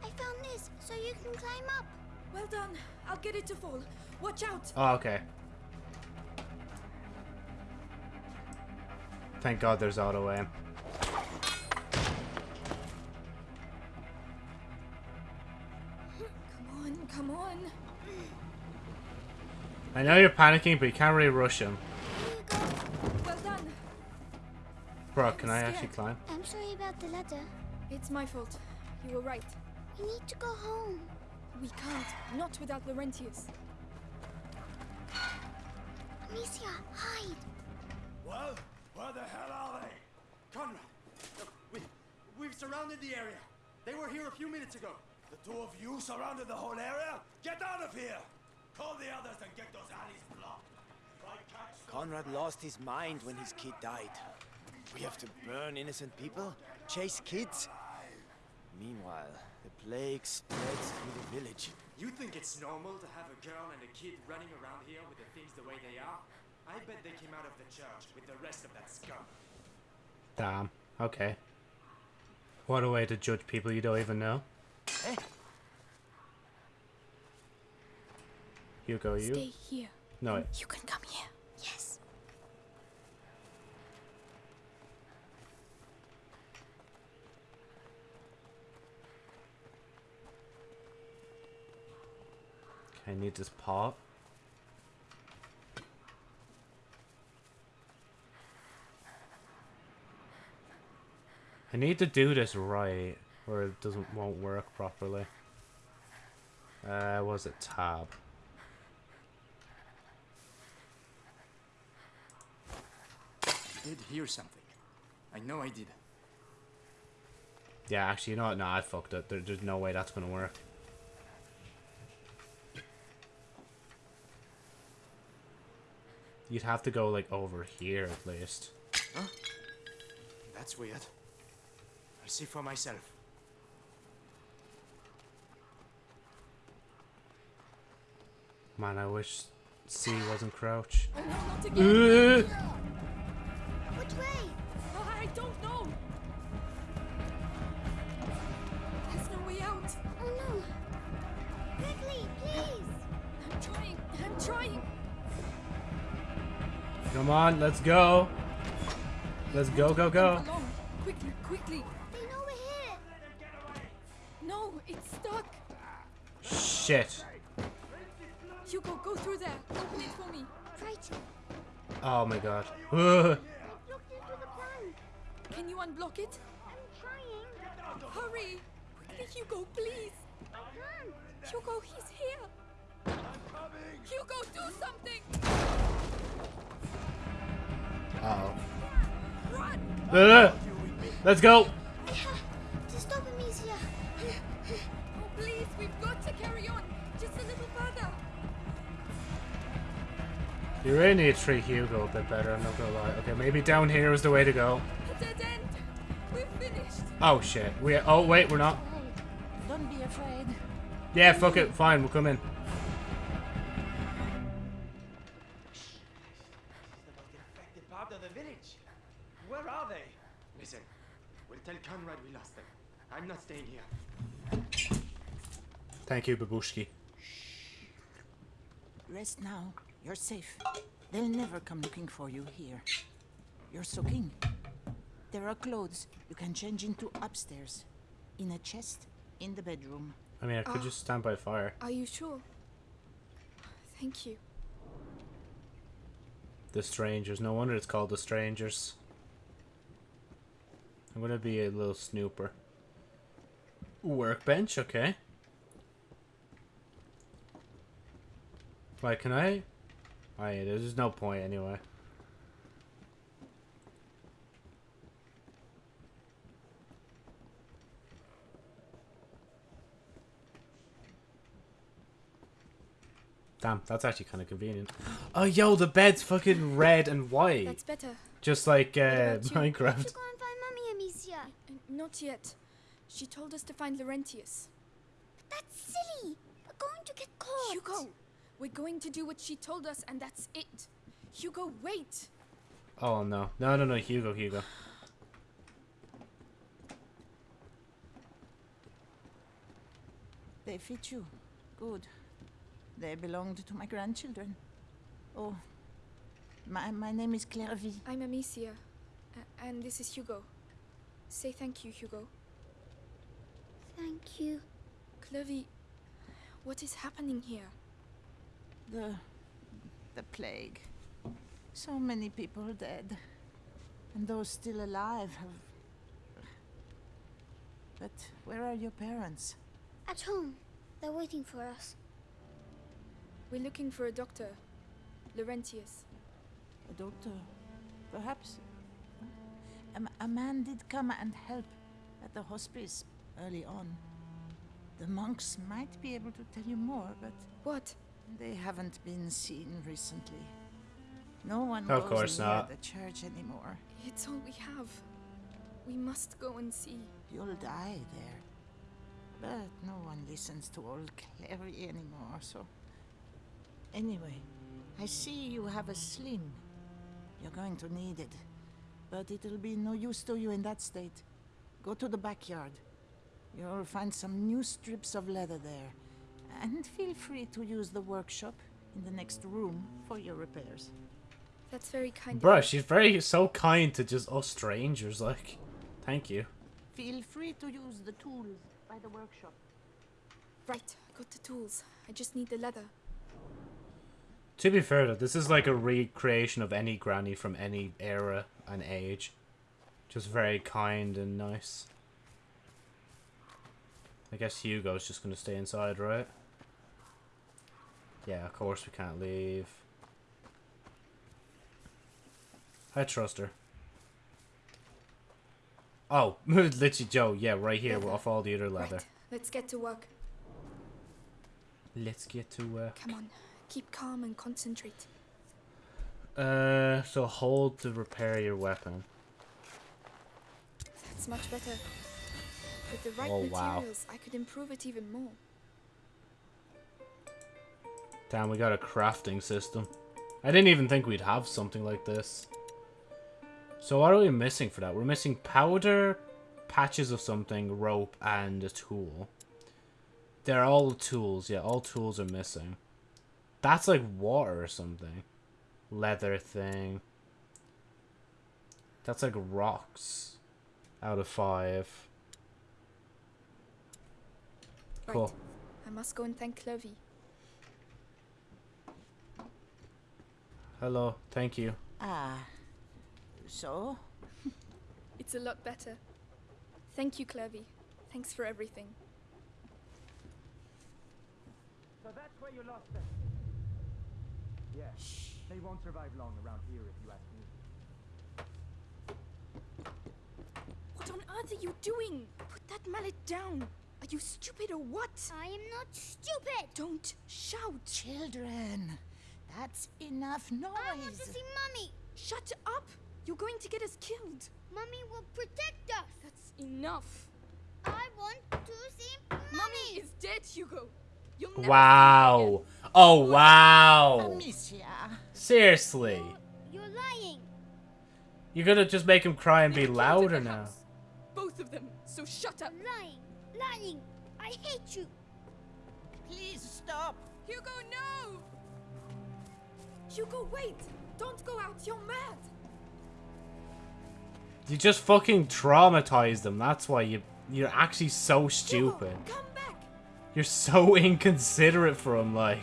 I found this, so you can climb up. Well done. I'll get it to fall. Watch out. Oh, okay. Thank God there's auto aim. Come on, come on. I know you're panicking, but you can't really rush him. Well done. Bro, can I actually climb? I'm sorry about the ladder. It's my fault. You were right. We need to go home. We can't. Not without Laurentius. Amicia, hide. Well, where the hell are they? Conrad! Look, we, we've surrounded the area. They were here a few minutes ago. The two of you surrounded the whole area? Get out of here! Call the others and get those alleys blocked. If I catch Conrad lost his mind when his kid died. We have to burn innocent people, chase kids. Meanwhile, the plague spreads through the village. You think it's normal to have a girl and a kid running around here with the things the way they are? I bet they came out of the church with the rest of that scum. Damn. Okay. What a way to judge people you don't even know. Eh? Hugo, you? Stay here. No, wait. You can come here. Yes. I need this pot. I need to do this right, or it doesn't won't work properly. Uh, was it tab? Did hear something. I know I did. Yeah, actually, you know what? No, I fucked it. There, there's no way that's gonna work. You'd have to go like over here at least. Huh? That's weird. I'll see for myself. Man, I wish C wasn't crouch. Oh no, way? Oh, I don't know! There's no way out! Oh no! Quickly, please! I'm trying, I'm trying! come on, let's go. Let's go, go, go. Quickly, quickly! They know we're here! No, it's stuck! Shit. Hugo, go through there! Open it for me! Right. Oh my god. Can you unblock it? I'm trying. Hurry! Quickly, Hugo, please! I can't. Hugo, he's here! Hugo, do something! Uh Run! Uh, let's go. I have to stop Amicia. Oh, please, we've got to carry on! Just a little further! You really need to treat Hugo a bit better, I'm not gonna lie. Okay, maybe down here is the way to go. Oh shit. We oh wait, we're not. Don't be afraid. Yeah, fuck it, fine, we'll come in. The most infected part of the village. Where are they? Listen, we'll tell Conrad we lost them. I'm not staying here. Thank you, Babushki. Rest now. You're safe. They'll never come looking for you here. You're soaking. There are clothes you can change into upstairs. In a chest in the bedroom. I mean I could Ah. just stand by fire. Are you sure? Thank you. The strangers. No wonder it's called the strangers. I'm gonna be a little snooper. Workbench, okay. Right, can I? Oh yeah, there's no point anyway. Damn, that's actually kind of convenient. Oh, yo, the bed's fucking red and white. That's better. Just like uh. Minecraft. Go and find Mummy, Amicia. Uh, Not yet. She told us to find Laurentius. But That's silly. We're going to get caught. Hugo, we're going to do what she told us, and that's it. Hugo, wait. Oh no, no, no, no, Hugo, Hugo. They fit you. Good. They belonged to my grandchildren. Oh, my, my name is Clairvy. I'm Amicia, and this is Hugo. Say thank you, Hugo. Thank you. Clovey, what is happening here? The, the plague. So many people dead. And those still alive have... But where are your parents? At home. They're waiting for us. We're looking for a doctor. Laurentius. A doctor? Perhaps? A man did come and help at the hospice early on. The monks might be able to tell you more, but... What? They haven't been seen recently. No one Of goes course near not. the church anymore. It's all we have. We must go and see. You'll die there. But no one listens to old Clary anymore, so... Anyway, I see you have a sling. You're going to need it. But it'll be no use to you in that state. Go to the backyard. You'll find some new strips of leather there. And feel free to use the workshop in the next room for your repairs. That's very kind of Bruh, you. she's very so kind to just us strangers. Like, thank you. Feel free to use the tools by the workshop. Right, I got the tools. I just need the leather. To be fair though, this is like a recreation of any granny from any era and age. Just very kind and nice. I guess Hugo's just gonna stay inside, right? Yeah, of course we can't leave. I trust her. Oh, literally Joe, yeah, right here off all the other leather. Right, let's get to work. Let's get to work. Come on, keep calm and concentrate. Uh, so hold to repair your weapon. That's much better. With the right Oh, wow. materials, I could improve it even more. Damn, we got a crafting system. I didn't even think we'd have something like this. So what are we missing for that? We're missing powder, patches of something, rope, and a tool. They're all tools. Yeah, all tools are missing. That's like water or something. Leather thing. That's like rocks. Out of five. Cool. Right. I must go and thank Clovey. Hello. Thank you. Ah. So? It's a lot better. Thank you, Clovey. Thanks for everything. So that's where you lost them. Yeah. They won't survive long around here if you ask me. What on earth are you doing? Put that mallet down. Are you stupid or what? I am not stupid. Don't shout. Children, that's enough noise. I want to see Mummy. Shut up. You're going to get us killed. Mummy will protect us. That's enough. I want to see Mummy. Mummy is dead, Hugo. You'll never Wow. Oh, wow. Seriously. You're lying. You're gonna just make him cry and be Never came to louder now. house. Both of them. So shut up. Lying. Lying. I hate you. Please stop. Hugo, no! Hugo, wait! Don't go out. You're mad. You just fucking traumatized them. That's why you you're actually so Hugo, stupid. come back. You're so inconsiderate for him, like.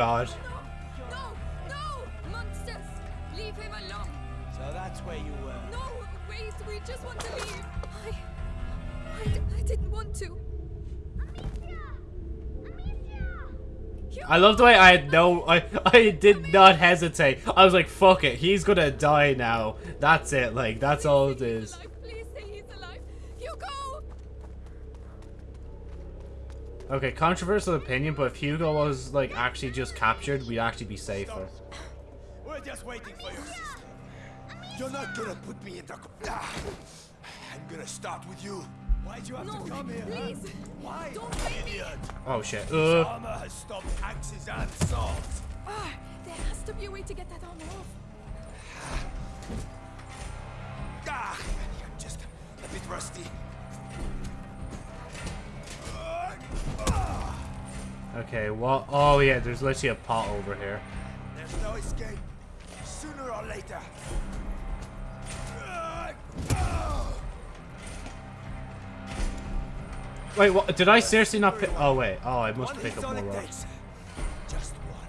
God. No, no, monsters. Leave him alone. So that's where you were. No, wait, we just want to leave. I, I, d- I didn't want to. I love the way I had no I I did not hesitate. I was like, fuck it, he's gonna die now. That's it, like that's all it is. Okay, controversial opinion, but if Hugo was like actually just captured, we'd actually be safer. We're just waiting for your sister. You're not gonna put me in the... Ah, I'm gonna start with you. Why'd you have No, to come here? huh? Why? Don't make me. Idiot. Oh shit. Uh armor has stopped axes and swords. Ah, there has to be a way to get that armor off. Ah, I'm just a bit rusty. Okay, well oh yeah, there's literally a pot over here. There's no escape. Sooner or later. Wait, what did I seriously not pick oh wait, oh I must pick up more rocks. Just one.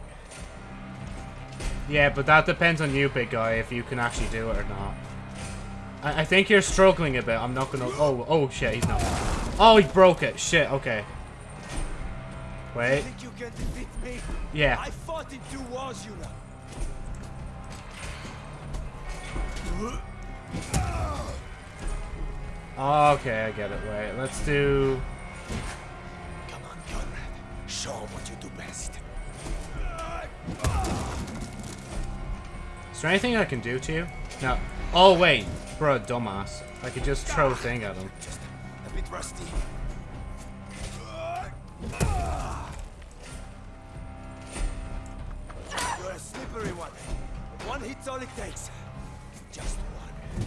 Yeah, but that depends on you, big guy, if you can actually do it or not. I, I think you're struggling a bit. I'm not gonna. Oh, oh shit, he's not. Oh, he broke it. Shit. Okay. Wait. think you can defeat me? Yeah. I fought in two wars, you know. Okay, I get it. Wait, let's do. Come on, Conrad. Show what you do best. Is there anything I can do to you? No. Oh wait, bro, dumbass. I could just throw a thing at him. Just a bit rusty. You're a slippery one. One hit's all it takes. Just one.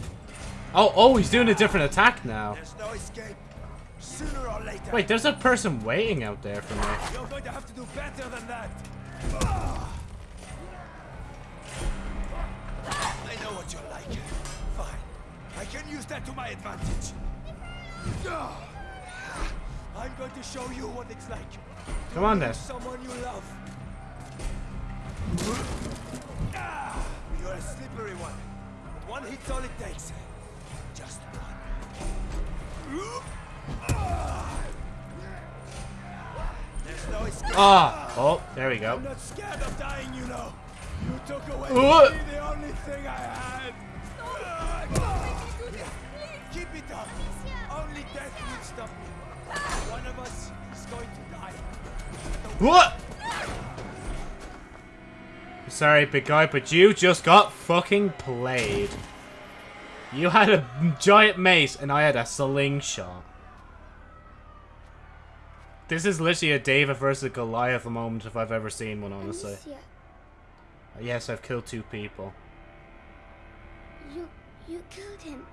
Oh, oh, he's doing a different attack now. There's no escape. Sooner or later. Wait, there's a person waiting out there for me. You're going to have to do better than that. I know what you're like. Fine. I can use that to my advantage. I'm going to show you what it's like. Come on, then. Someone you love. You're a slippery one. One hit's all it takes. Just one. No ah! Oh, there we go. I'm not scared of dying, you know. You took away the only thing I had. Keep it up. Only death will stop me. One of us is going to die. What? Sorry, big guy, but you just got fucking played. You had a giant mace, and I had a slingshot. This is literally a David versus Goliath moment if I've ever seen one, honestly. Yes, I've killed two people. you you killed him.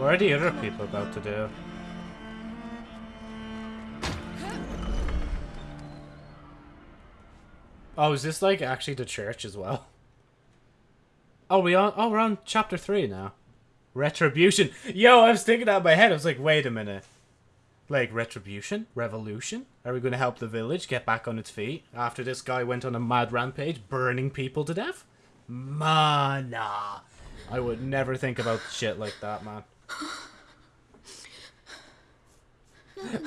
What are the other people about to do? Oh, is this like actually the church as well? Oh, we on? Oh, we're on chapter three now. Retribution. Yo, I was thinking that in my head. I was like, wait a minute. Like retribution, revolution. Are we going to help the village get back on its feet after this guy went on a mad rampage, burning people to death? Mana. I would never think about shit like that, man.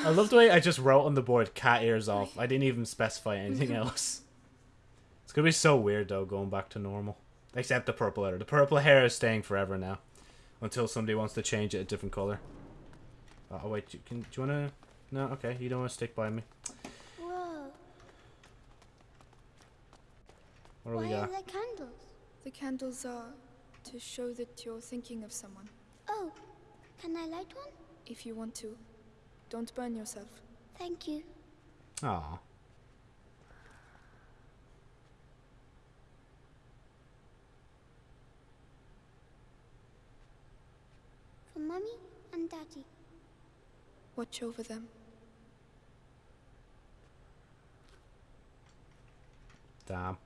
I love the way I just wrote on the board cat ears off. I didn't even specify anything else. It's gonna be so weird though, going back to normal. Except the purple hair. The purple hair is staying forever now. Until somebody wants to change it a different colour. Uh, oh wait, you can, do you wanna... No, okay, you don't wanna stick by me. Whoa. What do Why we got? are there candles? The candles are to show that you're thinking of someone. Oh, can I light one? If you want to. Don't burn yourself. Thank you. Aw. For Mummy and Daddy. Watch over them. Damn.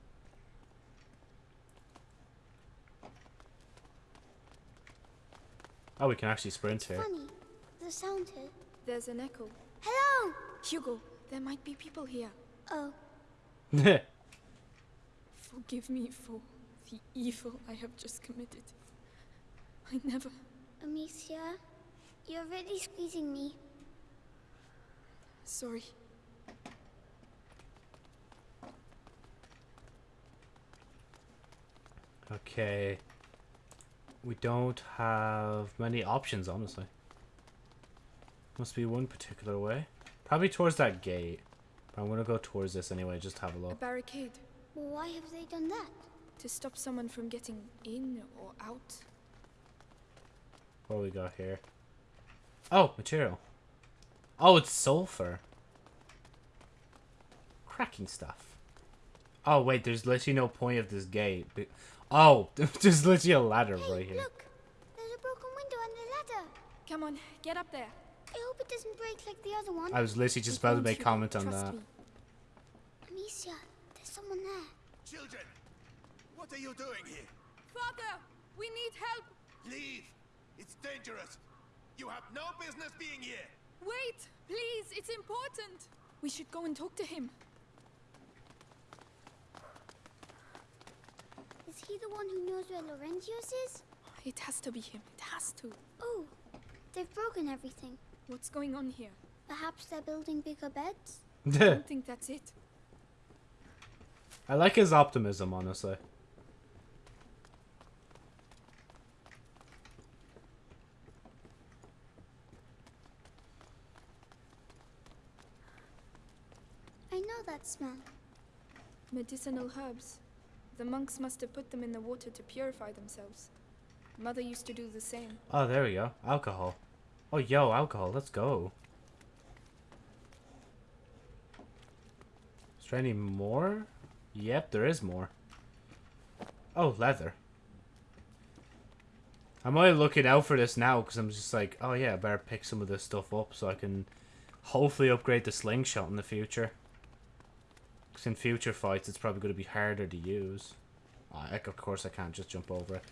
Oh, we can actually sprint here. Funny, the sound here. There's an echo. Hello! Hugo, there might be people here. Oh, Forgive me for the evil I have just committed. I never. Amicia, you're really squeezing me. Sorry. Okay. We don't have many options, honestly. Must be one particular way. Probably towards that gate. But I'm gonna go towards this anyway, just have a A look. barricade. Why have they done that? To stop someone from getting in or out. What do we got here? Oh, material. Oh, it's sulfur. Cracking stuff. Oh, wait, there's literally no point of this gate. Be- Oh, there's literally a ladder right here. Look, there's a broken window and a ladder. Come on, get up there. I hope it doesn't break like the other one. I was literally just about to make Hugo, comment on that. me. Amicia, there's someone there. Children, what are you doing here? Father, we need help. Leave. It's dangerous. You have no business being here. Wait, please, it's important. We should go and talk to him. Is he the one who knows where Laurentius is? It has to be him. It has to. Oh, they've broken everything. What's going on here? Perhaps they're building bigger beds? I don't think that's it. I like his optimism, honestly. I know that smell. Medicinal herbs. The monks must have put them in the water to purify themselves. Mother used to do the same. Oh, there we go. Alcohol. Oh, yo, alcohol. Let's go. Is there any more? Yep, there is more. Oh, leather. I'm only looking out for this now because I'm just like, oh yeah, I better pick some of this stuff up so I can hopefully upgrade the slingshot in the future. Because in future fights, it's probably going to be harder to use. Uh, I, of course, I can't just jump over it.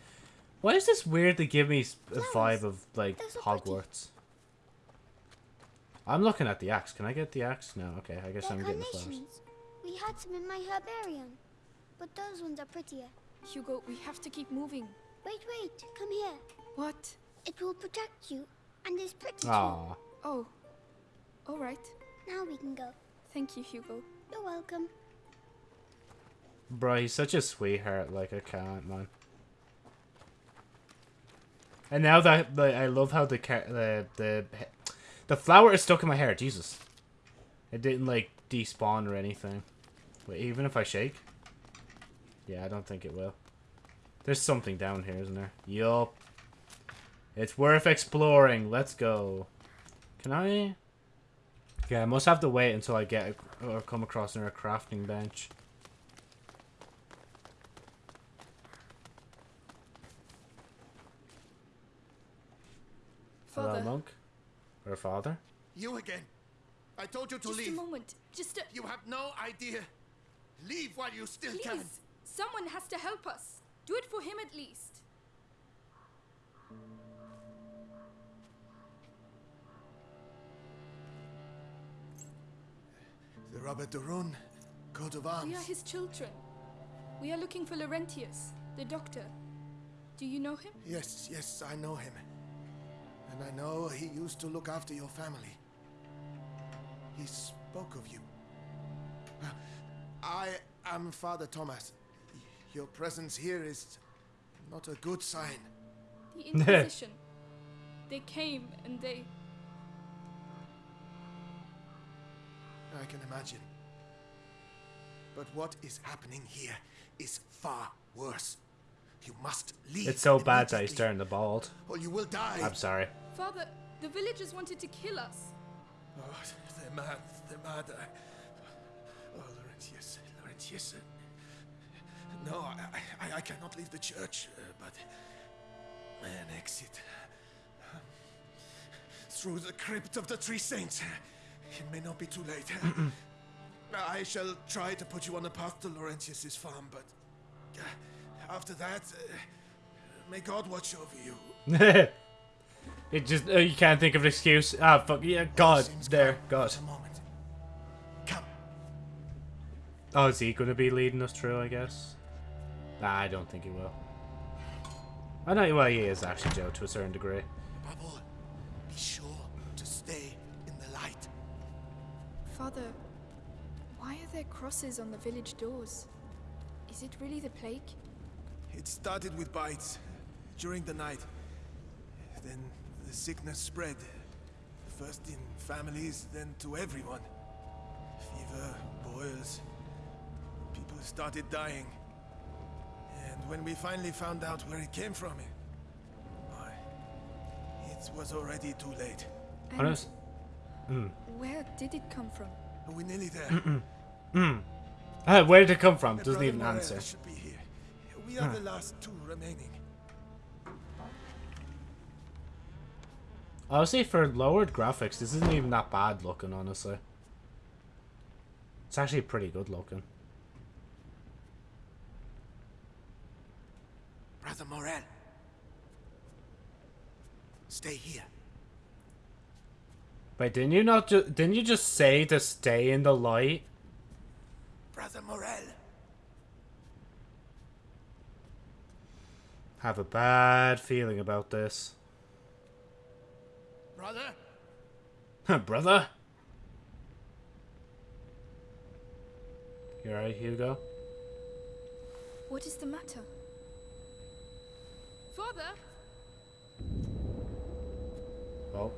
Why does this weirdly give me s- a vibe of, like, Those are pretty. Hogwarts? I'm looking at the axe. Can I get the axe? No, okay, I guess They're I'm getting the flowers. We had some in my herbarium. But those ones are prettier. Hugo, we have to keep moving. Wait, wait. Come here. What? It will protect you. And is pretty too. Aw. Oh. All right. Now we can go. Thank you, Hugo. You're welcome. Bro, he's such a sweetheart. Like, I can't, man. And now that like, I love how the the the the flower is stuck in my hair. Jesus, it didn't like despawn or anything. Wait, even if I shake. Yeah, I don't think it will. There's something down here, isn't there? Yup. It's worth exploring. Let's go. Can I? Yeah, I must have to wait until I get or come across another crafting bench. Hello, Father. monk. Or father? You again. I told you to Just leave. Just a moment. Just a... You have no idea. Leave while you still Please. can. Someone has to help us. Do it for him at least. The Robert de Rune, coat of arms. We are his children. We are looking for Laurentius, the doctor. Do you know him? Yes, yes, I know him. And I know he used to look after your family. He spoke of you. I am Father Thomas. Your presence here is not a good sign. The Inquisition. they came and they. I can imagine. But what is happening here is far worse. You must leave. It's so bad that he's immediately, turning the bald. Or you will die. I'm sorry. Father, the villagers wanted to kill us. Oh, they're mad. They're mad. I... Oh, Laurentius. Laurentius. uh, No, I, I, I cannot leave the church, uh, but an exit um, through the crypt of the Three Saints. It may not be too late. I shall try to put you on the path to Laurentius's farm, but uh, after that, uh, may God watch over you. it just uh, you can't think of an excuse. Ah, fuck yeah, God, there, God. Oh, is he gonna be leading us through? I guess. Nah, I don't think he will. I know. Well, he is actually Joe to a certain degree. Above Father, why are there crosses on the village doors? Is it really the plague? It started with bites during the night. Then the sickness spread. First in families, then to everyone. Fever, boils. People started dying. And when we finally found out where it came from, why, it was already too late. Honest. Mm. Where did it come from? We're nearly there. Mm. Mm. Ah, where did it come from? My Doesn't brother even Morel answer. should be here. We are Huh. the last two remaining. Honestly, for lowered graphics, this isn't even that bad looking, honestly. It's actually pretty good looking. Brother Morel. Stay here. Wait, didn't you not ju- didn't you just say to stay in the light? Brother Morel. Have a bad feeling about this. Brother? Brother? You alright, Hugo? What is the matter? Father? Oh.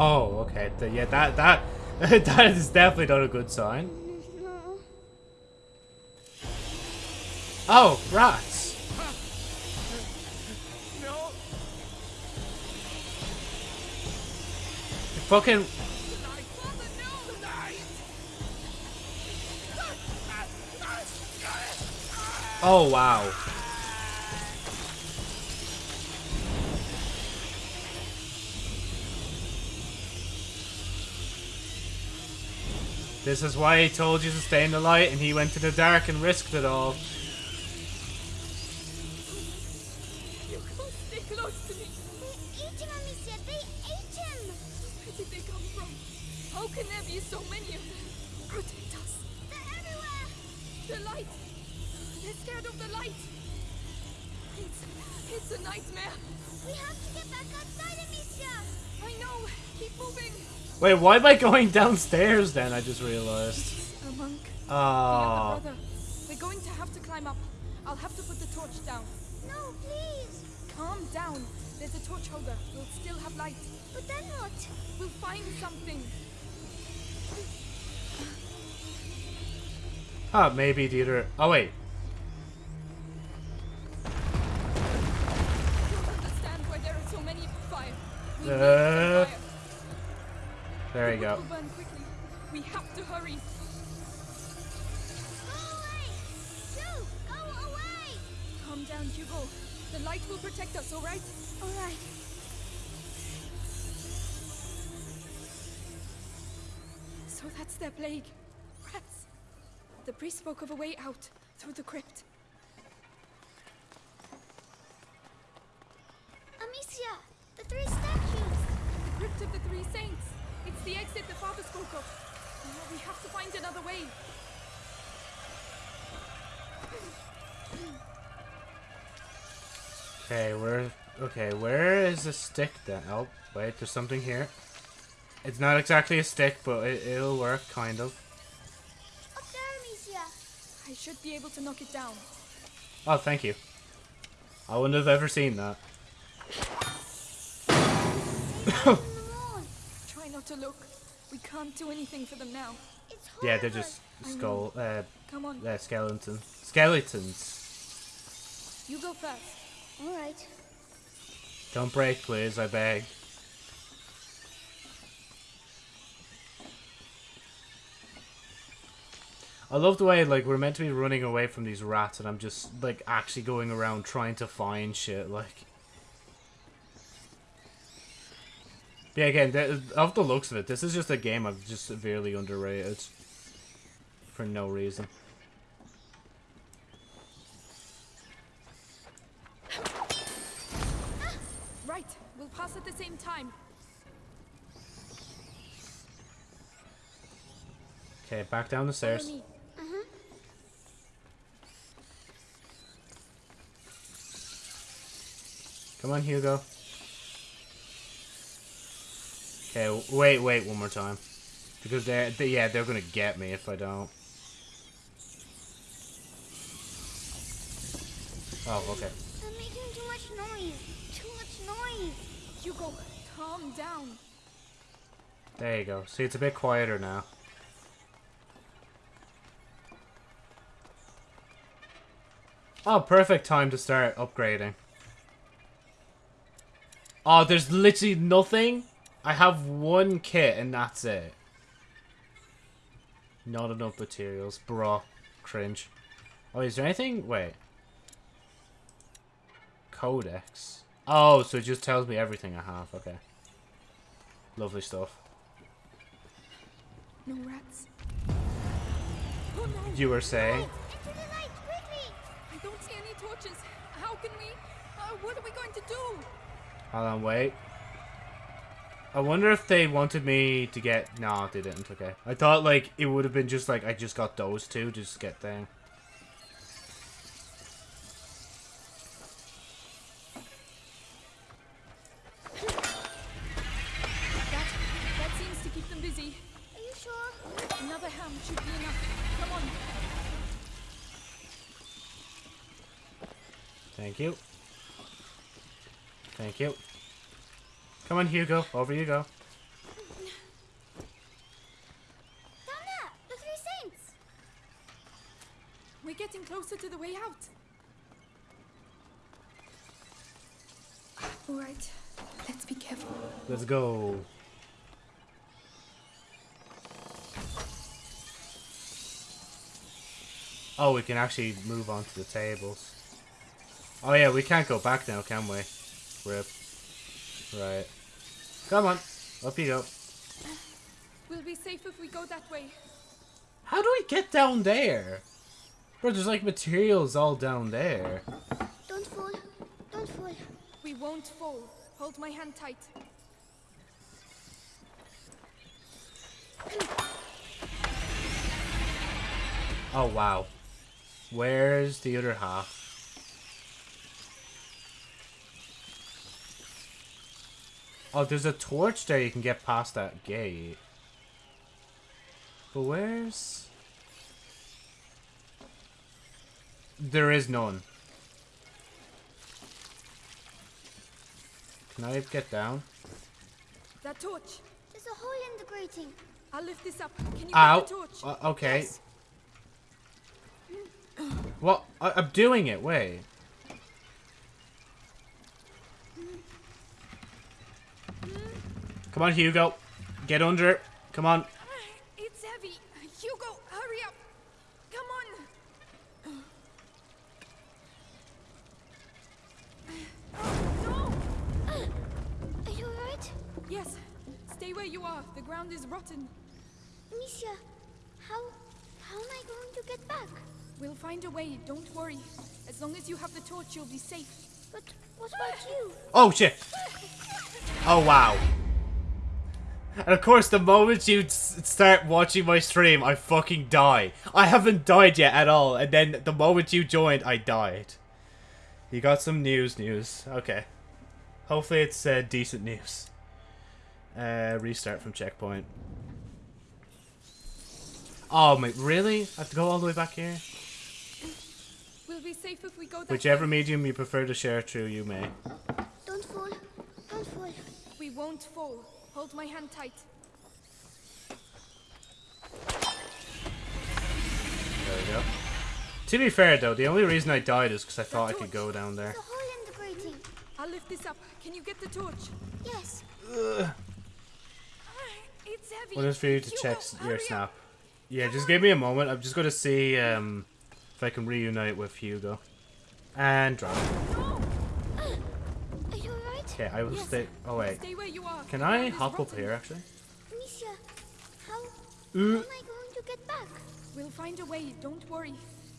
Oh, okay. Yeah, that that that is definitely not a good sign. Oh, rats. No. Fucking Oh wow. This is why he told you to stay in the light and he went to the dark and risked it all. Wait, why am I going downstairs then? I just realized. A monk. Oh. The brother. We're going to have to climb up. I'll have to put the torch down. No, please! Calm down. There's a torch holder. We'll still have light. But then what? We'll find something. Ah, maybe the other. Oh wait. I don't understand why there are so many fire. We Uh, need fire. There you go. burn quickly. We have to hurry. Go away! Shoo! Go away! Calm down, Hugo. The light will protect us, all right? All right. So that's their plague. Rats. The priest spoke of a way out through the crypt. Amicia! The three statues! The crypt of the three saints. It's the exit the father spoke of. Now we have to find another way. Okay, where? Okay, where is the stick then? Oh, wait, there's something here. It's not exactly a stick, but it, it'll work, kind of. Up there, Amicia! I should be able to knock it down. Oh, thank you. I wouldn't have ever seen that. Try not to look. We can't do anything for them now. It's Yeah, they're just I know. skull, uh, Come on. uh, skeleton, skeletons. You go first. All right. Don't break, please, I beg. I love the way, like, we're meant to be running away from these rats, and I'm just, like, actually going around trying to find shit, like... Yeah, again, th of the looks of it, this is just a game I've just severely underrated. For no reason. Ah, right. We'll pass at the same time. Okay, back down the stairs. Come on, Hugo. Okay, wait, wait, one more time. Because they're, they, yeah, they're gonna get me if I don't. Oh, okay. I'm making too much noise. Too much noise. Hugo, calm down. There you go. See, it's a bit quieter now. Oh, perfect time to start upgrading. Oh, there's literally nothing? I have one kit and that's it. Not enough materials. Bruh. Cringe. Oh, is there anything? Wait. Codex. Oh, so it just tells me everything I have. Okay. Lovely stuff. No rats. Oh no! You were saying? Into the light, quickly! I don't see any torches. How can we? Uh, what are we going to do? Hold on, wait. I wonder if they wanted me to get... No, they didn't, okay. I thought, like, it would have been just, like, I just got those two, just to get thing. That that seems to keep them busy. Are you sure? Another ham should be enough. Come on. Thank you. Thank you. Come on, Hugo. Over you go. Down there! The three saints! We're getting closer to the way out. All right. Let's be careful. Let's go. Oh, we can actually move on to the tables. Oh yeah, we can't go back now, can we? Rip. Right. Come on. Up you go. We'll be safe if we go that way. How do we get down there? Bro, there's like materials all down there. Don't fall. Don't fall. We won't fall. Hold my hand tight. Oh, wow. Where's the other half? Oh, there's a torch there you can get past that gate. But where's... There is none. Can I get down? That torch. There's a hole in the grating. I'll lift this up. Can you Ow. get the torch? Uh, okay. Yes. What? I I'm doing it. Wait. Come on, Hugo. Get under it. Come on. It's heavy. Hugo, hurry up. Come on. no. Are you alright? Yes. Stay where you are. The ground is rotten. Amicia, how... how am I going to get back? We'll find a way. Don't worry. As long as you have the torch, you'll be safe. But what about you? Oh, shit. Oh, wow. And of course, the moment you start watching my stream, I fucking die. I haven't died yet at all, and then the moment you joined, I died. You got some news, news. Okay. Hopefully it's uh, decent news. Uh, restart from checkpoint. Oh, mate, really? I have to go all the way back here? We'll be safe if we go that Whichever way. medium you prefer to share through, you may. Don't fall. Don't fall. We won't fall. Hold my hand tight. There we go. To be fair, though, the only reason I died is because I thought I could go down there. There's a hole in the grating. I'll lift this up. Can you get the torch? Yes. Ugh. It's heavy. What is for you to Hugo, check s- your hurry up. snap? Yeah, just give me a moment. I'm just going to see um, if I can reunite with Hugo. And drop. Are you alright? Okay, I will Yes. stay. Oh, wait. Stay where you are. Can I ground is hop up here, actually? Amicia, how... Uh. how am I going to get back? We'll find a way. Don't worry.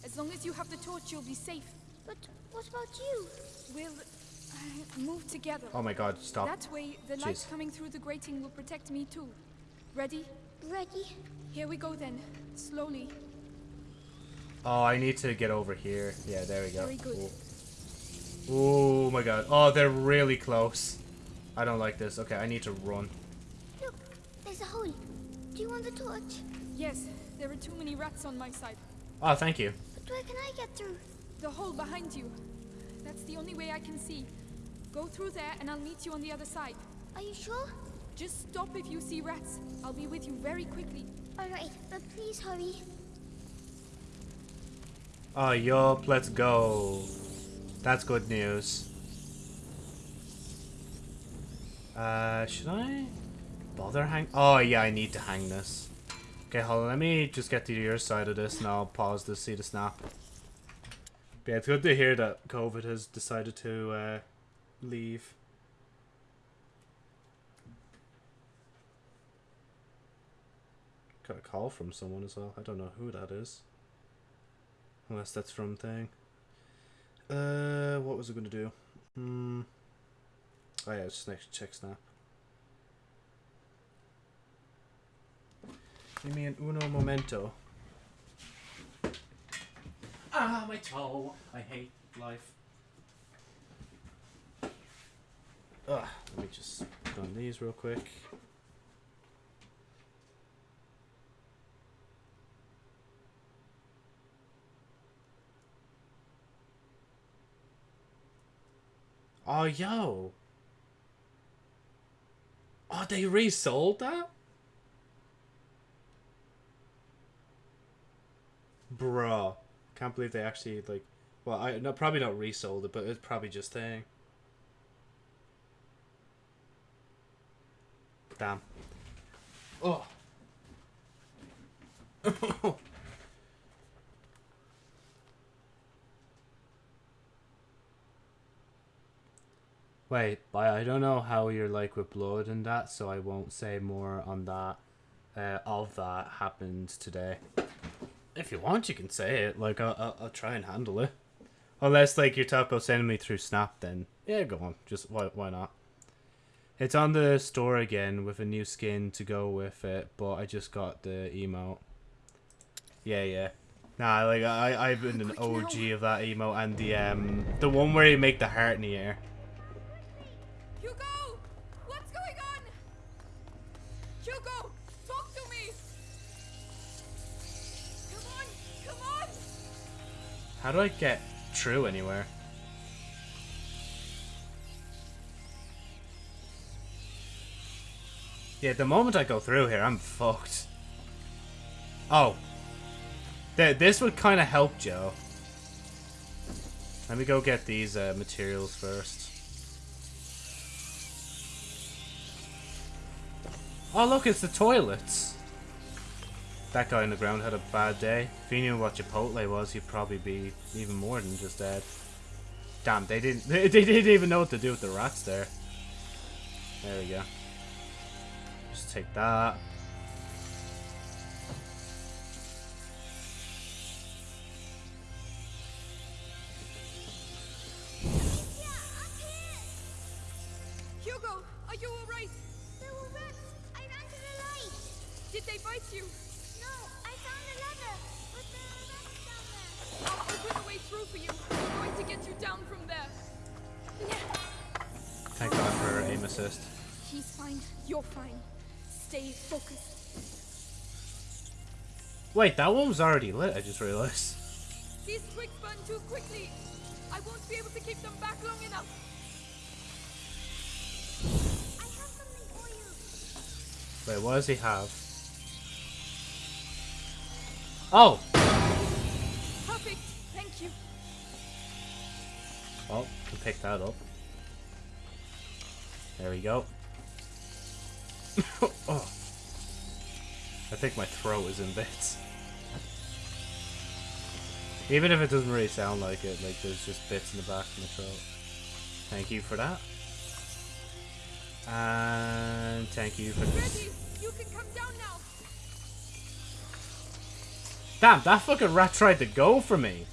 As long as you have the torch, you'll be safe. But what about you? We'll uh, move together. Oh my god, stop. That way, the light coming through the grating will protect me too. Ready? Ready. Here we go then. Slowly. Oh, I need to get over here. Yeah, there we go. Very good. Cool. Oh my god. Oh, they're really close. I don't like this. Okay, I need to run. Look, there's a hole. Do you want the torch? Yes, there are too many rats on my side. Oh, thank you. But where can I get through? The hole behind you. That's the only way I can see. Go through there and I'll meet you on the other side. Are you sure? Just stop if you see rats. I'll be with you very quickly. Alright, but please hurry. Oh, yup, let's go. That's good news. Uh, should I bother hang? Oh, yeah, I need to hang this. Okay, hold on. Let me just get to your side of this and I'll pause to see the snap. But yeah, it's good to hear that COVID has decided to uh, leave. Got a call from someone as well. I don't know who that is. Unless that's from thing. Uh, what was I gonna do? Hmm. Oh yeah, it's next check snap. Give me an uno momento. Ah, my toe. I hate life. Ugh, let me just on these real quick. Oh, yo. Oh, they resold that? Bruh. Can't believe they actually, like... Well, I no, probably not resold it, but it's probably just thing. Damn. Oh. Wait, but I don't know how you're like with blood and that, so I won't say more on that. Uh, of that happened today. If you want, you can say it. Like I'll, I'll, I'll try and handle it. Unless like you're talking about sending me through Snap, then yeah, go on. Just why why not? It's on the store again with a new skin to go with it, but I just got the emote. Yeah, yeah. Nah, like I I've been an OG of that emote and the um the one where you make the heart in the air. How do I get through anywhere? Yeah, the moment I go through here, I'm fucked. Oh. Th this would kind of help Joe. Let me go get these uh, materials first. Oh look, it's the toilets. That guy on the ground had a bad day. If he knew what Chipotle was, he'd probably be even more than just dead. Damn, they didn't they, they didn't even know what to do with the rats there. There we go. Just take that. Assist. He's fine. You're fine. Stay focused. Wait, that one was already lit, I just realized. These twigs burn too quickly. I won't be able to keep them back long enough. I have something for you. Wait, what does he have? Oh! Perfect. Thank you. Oh, well, can pick that up. There we go. oh. I think my throat is in bits. Even if it doesn't really sound like it, like there's just bits in the back of my throat. Thank you for that. And thank you for this. You can come down now. Damn, that fucking rat tried to go for me.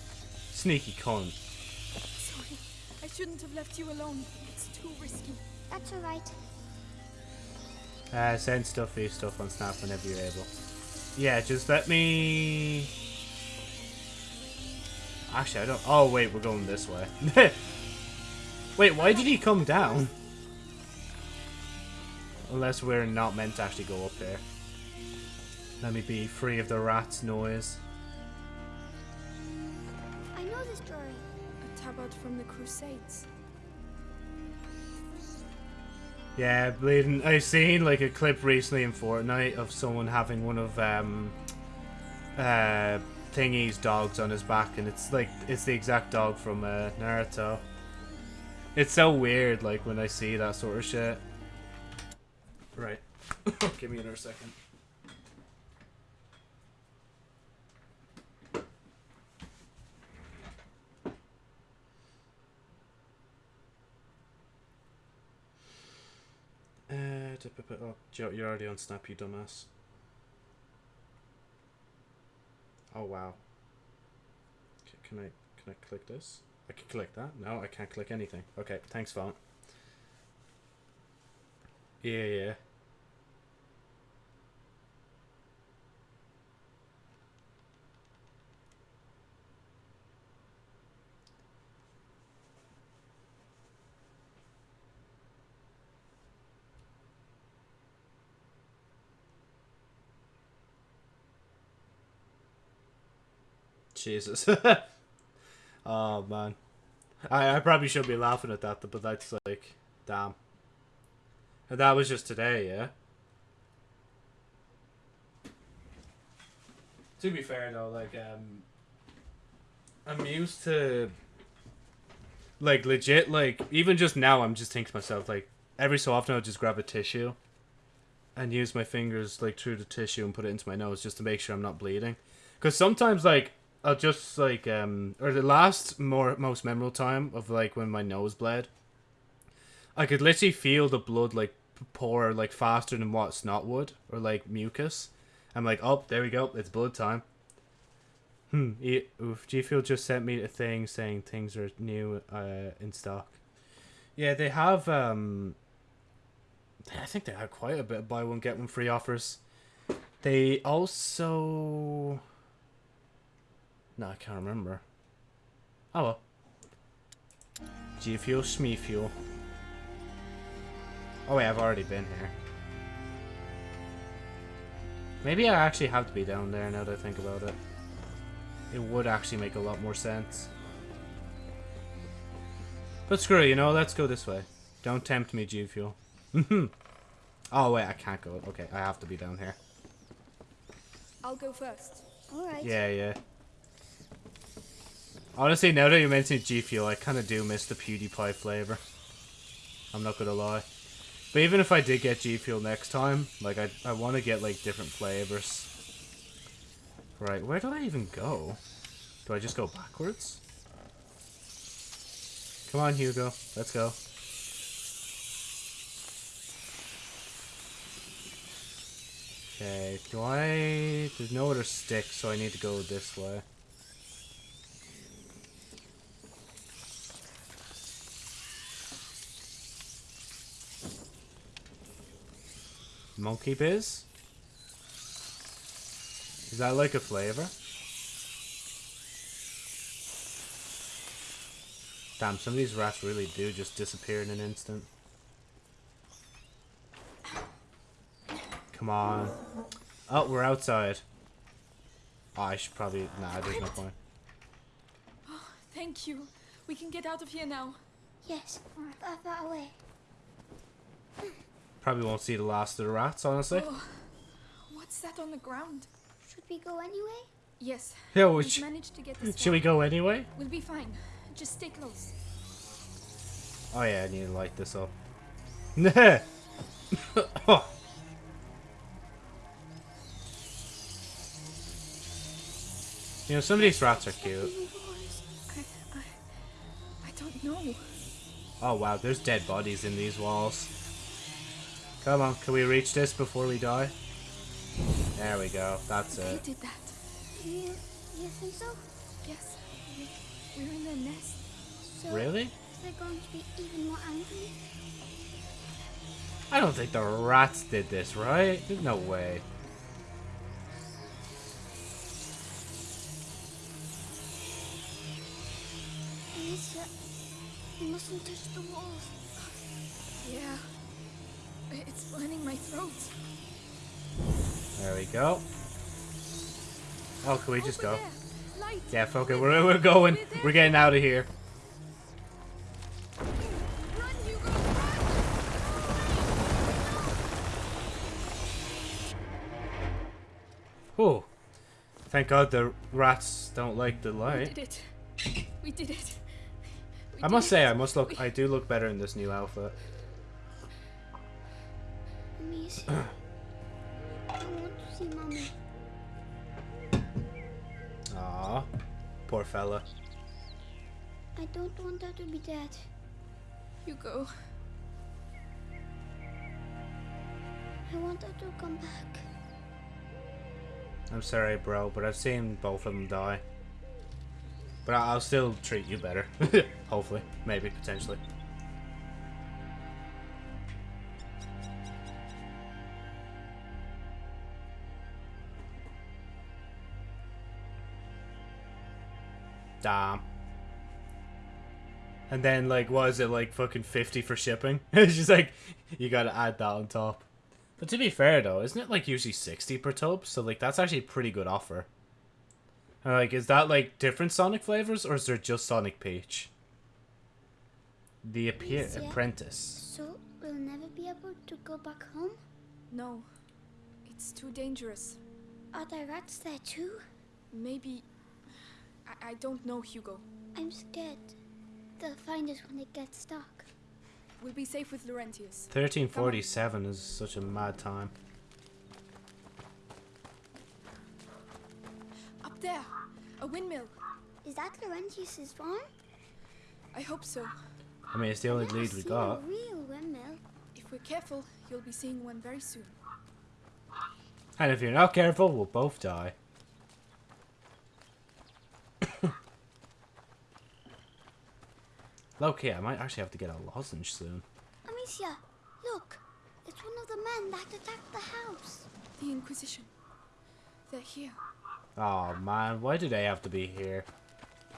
Sneaky cunt. Sorry. I shouldn't have left you alone. It's too risky. That's alright. Uh, send stuffy stuff on Snap whenever you're able. Yeah, just let me... Actually, I don't... Oh, wait, we're going this way. wait, why did he come down? Unless we're not meant to actually go up there. Let me be free of the rat's noise. I know this story. A tabard from the Crusades. Yeah, bleeding. I've seen like a clip recently in Fortnite of someone having one of um uh Thingy's dogs on his back, and it's like it's the exact dog from uh, Naruto. It's so weird, like when I see that sort of shit. Right, give me another second. Uh, to it up. Oh, you're already on Snap, you dumbass. Oh wow. Can I can I click this? I can click that. No, I can't click anything. Okay, thanks, phone. Yeah, yeah. Jesus. oh man. I, I probably should be laughing at that, but that's like, damn. And that was just today, yeah? To be fair though, like, um, I'm used to, like, legit, like, even just now, I'm just thinking to myself, like, every so often I'll just grab a tissue and use my fingers, like, through the tissue and put it into my nose just to make sure I'm not bleeding. Because sometimes, like, I'll just like um or the last more most memorable time of like when my nose bled. I could literally feel the blood like pour like faster than what snot would or like mucus. I'm like, oh, there we go, it's blood time. Hmm. E- oof. G Fuel just sent me a thing saying things are new uh in stock. Yeah, they have um I think they had quite a bit of buy one get one free offers. They also No, I can't remember. Oh well. G Fuel, Smee Fuel. Oh wait, I've already been here. Maybe I actually have to be down there now that I think about it. It would actually make a lot more sense. But screw it, you know, let's go this way. Don't tempt me, G Fuel. oh wait, I can't go. Okay, I have to be down here. I'll go first. Alright. Yeah, yeah. Honestly, now that you mention G Fuel, I kind of do miss the PewDiePie flavor. I'm not gonna lie. But even if I did get G Fuel next time, like I, I want to get like different flavors. Right, where do I even go? Do I just go backwards? Come on, Hugo. Let's go. Okay, do I... There's no other stick, so I need to go this way. Monkey Biz? Is that like a flavor? Damn, some of these rats really do just disappear in an instant. Come on. Oh, we're outside. Oh, I should probably... Nah, there's no point. Oh, thank you. We can get out of here now. Yes, far, far away. Probably won't see the last of the rats, honestly. Oh, what's that on the ground? Should we go anyway? Yes. Yeah, We've which- managed to get this Should we go anyway? We'll be fine. Just stay close. Oh yeah, I need to light this up. Nah. oh. You know, some of these rats are cute. I, I, I don't know. Oh wow, there's dead bodies in these walls. Come on, can we reach this before we die? There we go, that's it. did that. You, you think so? Yes. We, we're in their nest. So Really? Is there going to be even more angry? I don't think the rats did this, right? There's no way. Amicia, you mustn't touch the walls. Yeah. It's burning my throat. There we go. Oh, can we just go? Yeah, fuck it, we're, we're going. We're getting out of here. Oh, thank God the rats don't like the light. We did it. We did it. We I must it. say, I must look. I do look better in this new outfit. Amicia. Ah. I want to see mommy. Aw, poor fella. I don't want her to be dead. You go. I want her to come back. I'm sorry, bro, but I've seen both of them die. But I'll still treat you better. Hopefully. Maybe, potentially. Damn. And then, like, what is it, like, fucking 50 for shipping? it's just like, you gotta add that on top. But to be fair, though, isn't it, like, usually 60 per tub? So, like, that's actually a pretty good offer. And, like, is that, like, different Sonic flavors, or is there just Sonic Peach? The Appear Alicia? Apprentice. So we'll never be able to go back home? No. It's too dangerous. Are there rats there too? Maybe. I, I don't know, Hugo. I'm scared. They'll find us when it gets dark. We'll be safe with Laurentius. 1347 is such a mad time. Up there! A windmill! Is that Laurentius's farm? I hope so. I mean, it's the only I've lead we seen got. A real windmill. If we're careful, you'll be seeing one very soon. And if you're not careful, we'll both die. Loki, I might actually have to get a lozenge soon. Amicia, look. It's one of the men that attacked the house. The Inquisition. They're here. Oh man, why do they have to be here?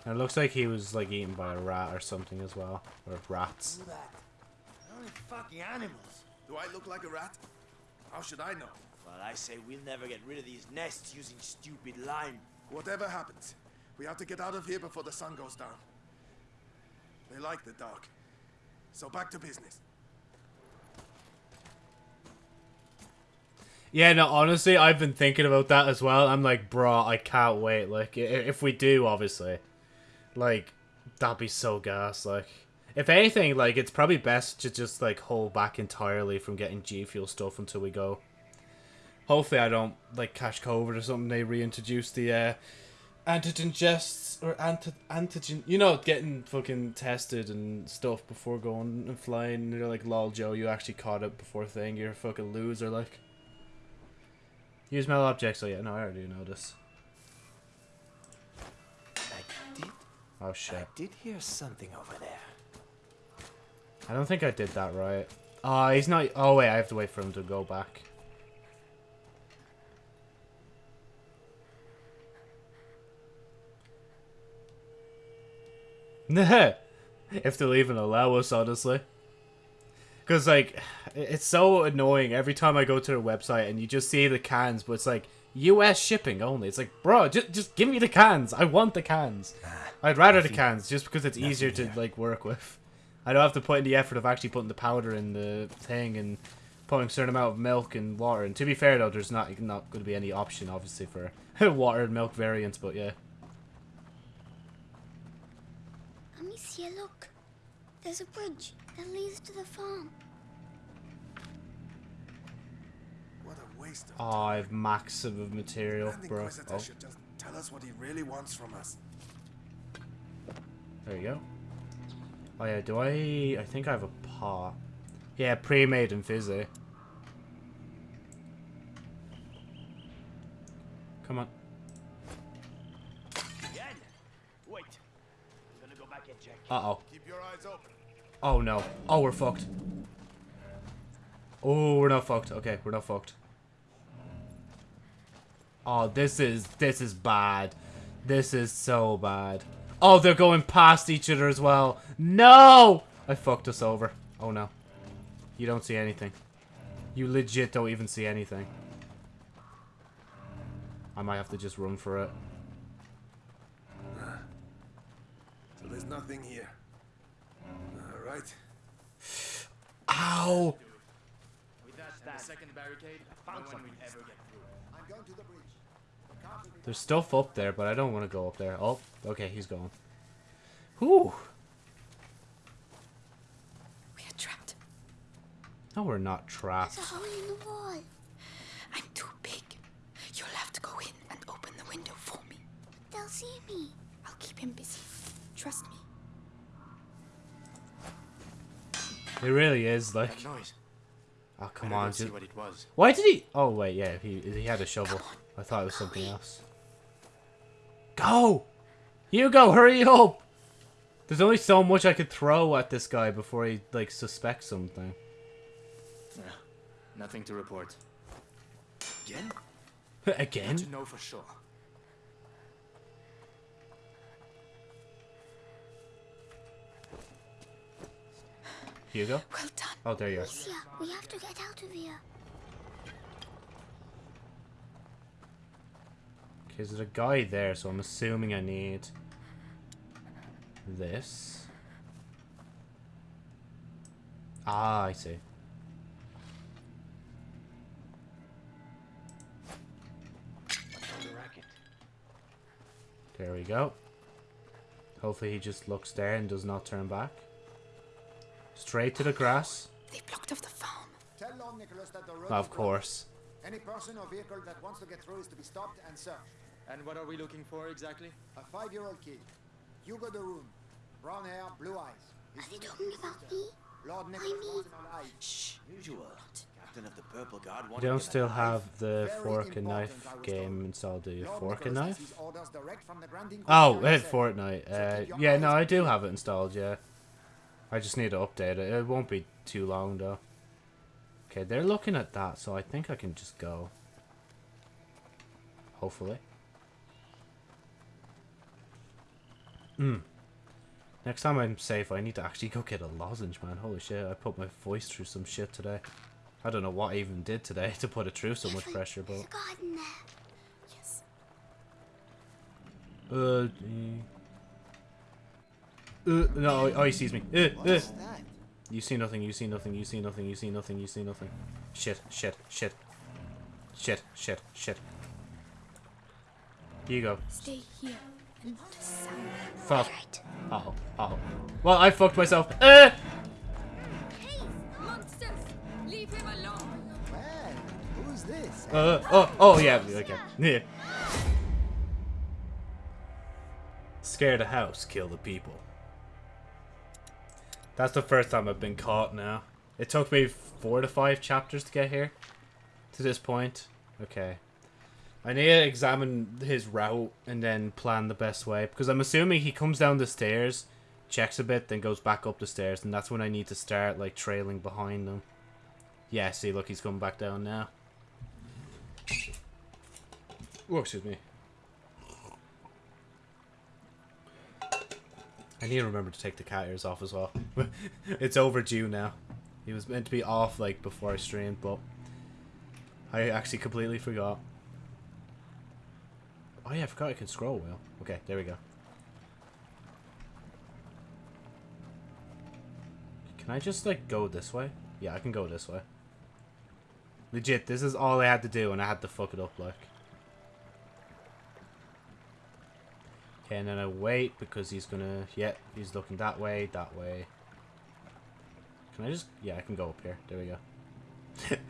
And it looks like he was like eaten by a rat or something as well. Or rats. Do that. Only fucking animals. Do I look like a rat? How should I know? Well, I say we'll never get rid of these nests using stupid lime. Whatever happens, we have to get out of here before the sun goes down. They like the dark. So back to business. Yeah, no, honestly, I've been thinking about that as well. I'm like, bro, I can't wait. Like, if we do, obviously, like, that'd be so gas. Like, if anything, like, it's probably best to just like hold back entirely from getting G Fuel stuff until we go. Hopefully, I don't like catch COVID or something. They reintroduce the uh, antigen tests or anti antigen, you know, getting fucking tested and stuff before going and flying. And they're like, lol, Joe, you actually caught it before thing. You're a fucking loser, like. Use metal objects. Oh yeah, no, I already know this. I did. Oh shit. I did hear something over there. I don't think I did that right. Oh, he's not. Oh wait, I have to wait for him to go back. if they'll even allow us, honestly. Because, like, it's so annoying every time I go to their website and you just see the cans, but it's like, US shipping only. It's like, bro, just, just give me the cans. I want the cans. Ah, I'd rather the cans, just because it's easier to, like, work with. I don't have to put in the effort of actually putting the powder in the thing and putting a certain amount of milk and water. And to be fair, though, there's not not going to be any option, obviously, for water and milk variants, but yeah. Amicia, look. There's a bridge that leads to the farm. What a waste of Oh, I have massive of material, Grand bro. Inquisitor Oh, should just tell us what he really wants from us. there you go. Oh yeah, do I... I think I have a pot. Yeah, pre-made and fizzy. Come on. Uh-oh. Oh no. Oh, we're fucked. Oh, we're not fucked. Okay, we're not fucked. Oh, this is this is bad. This is so bad. Oh, they're going past each other as well. No! I fucked us over. Oh no. You don't see anything. You legit don't even see anything. I might have to just run for it. There's nothing here. All right. Ow! With that, and the second barricade, no one ever get through. I'm going to the bridge. There's stuff up there, but I don't want to go up there. Oh, okay, he's going. Whew. We are trapped. No, we're not trapped. There's a hole in the wall. I'm too big. You'll have to go in and open the window for me. They'll see me. I'll keep him busy. Trust me. It really is like. That noise. Oh come on! see what it was. Why did he? Oh wait, yeah, he he had a shovel. I thought it was something else. Go! You go! Hurry up! There's only so much I could throw at this guy before he like suspects something. Yeah, nothing to report. Again? Again? To know for sure. Hugo? Well done. Oh, there you are. Amicia, we have to get out of here. Okay, there's a guy there, so I'm assuming I need this. Ah, I see. There we go. Hopefully he just looks there and does not turn back. Straight to the grass. They blocked off the farm. Tell Lord Nicholas that the road Of course. Any person or vehicle that wants to get through is to be stopped and searched. And what are we looking for exactly? A five-year-old kid. Hugo de Rune. Brown hair, blue eyes. His Are they talking about me? Lord Nicholas wants him alive. Shh. Usual. Captain of the Purple Guard You wanted don't still have the fork and knife game told. installed, do you? Fork and knife? gets his orders direct from the Grand Oh, Inquisitor uh. Fortnite. Uh, yeah, no, I do have it installed, yeah. I just need to update it. It won't be too long, though. Okay, they're looking at that, so I think I can just go. Hopefully. Hmm. Next time I'm safe, I need to actually go get a lozenge, man. Holy shit, I put my voice through some shit today. I don't know what I even did today to put it through so much pressure, but... Yes. Uh, no, oh, he sees me. Uh, uh. What's that? You see nothing, you see nothing, you see nothing, you see nothing, you see nothing. Shit, shit, shit. Shit, shit, shit. Here you go. Stay here and not a sound. Fuck. Oh, oh. Well, I fucked myself. Uh! Hey, monsters! Leave him alone! Man, who's this? Uh, oh, oh, yeah, okay. Yeah. Scare the house, kill the people. That's the first time I've been caught now. It took me four to five chapters to get here. To this point. Okay. I need to examine his route and then plan the best way. Because I'm assuming he comes down the stairs, checks a bit, then goes back up the stairs. And that's when I need to start, like, trailing behind him. Yeah, see, look, he's coming back down now. Oh, excuse me. I need to remember to take the cat ears off as well. it's overdue now. He was meant to be off like before I streamed, but I actually completely forgot. Oh yeah, I forgot I can scroll wheel. Okay, there we go. Can I just like go this way? Yeah, I can go this way. Legit, this is all I had to do and I had to fuck it up like. Okay, and then I wait because he's gonna... Yeah, he's looking that way, that way. Can I just... Yeah, I can go up here. There we go.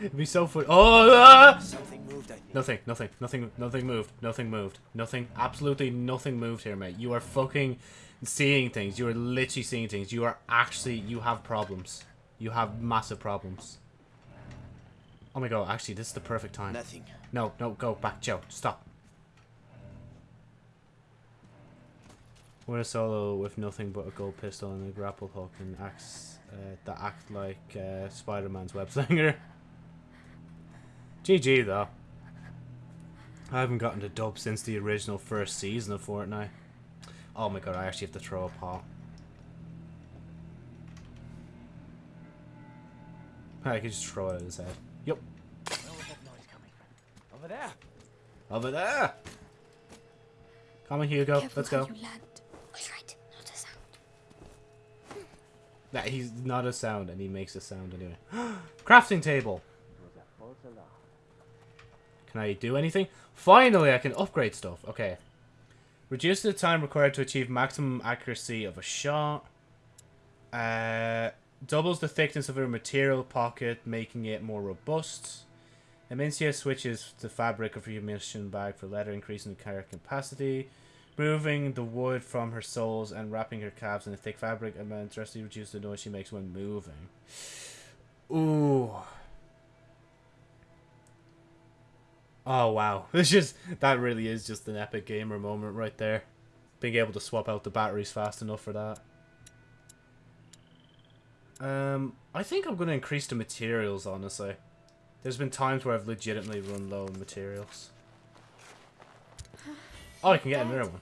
It'd be so fun. Oh! Ah! Something moved. Nothing, nothing, nothing, nothing moved. Nothing moved. Nothing, absolutely nothing moved here, mate. You are fucking seeing things. You are literally seeing things. You are actually... You have problems. You have massive problems. Oh my god, actually, this is the perfect time. Nothing. No, no, go back, Joe. Stop. Win a solo with nothing but a gold pistol and a grapple hook and acts uh, that act like uh, Spider-Man's web slinger. GG though. I haven't gotten to dub since the original first season of Fortnite. Oh my god, I actually have to throw a pot. I could just throw it at his head. Yep. Where was that noise coming from? Over there. Over there! Come on, Hugo. Careful Let's how go. you land. All right, not a sound. Nah, he's not a sound, and he makes a sound anyway. Crafting table. Can I do anything? Finally, I can upgrade stuff. Okay. Reduce the time required to achieve maximum accuracy of a shot. Uh, doubles the thickness of a material pocket, making it more robust. Amicia switches the fabric of your munition bag for leather, increasing the capacity. Removing the wood from her soles and wrapping her calves in a thick fabric amount drastically reduce the noise she makes when moving. Ooh. Oh wow. It's just that really is just an epic gamer moment right there. Being able to swap out the batteries fast enough for that. Um I think I'm gonna increase the materials honestly. There's been times where I've legitimately run low on materials. Oh, I can get another one.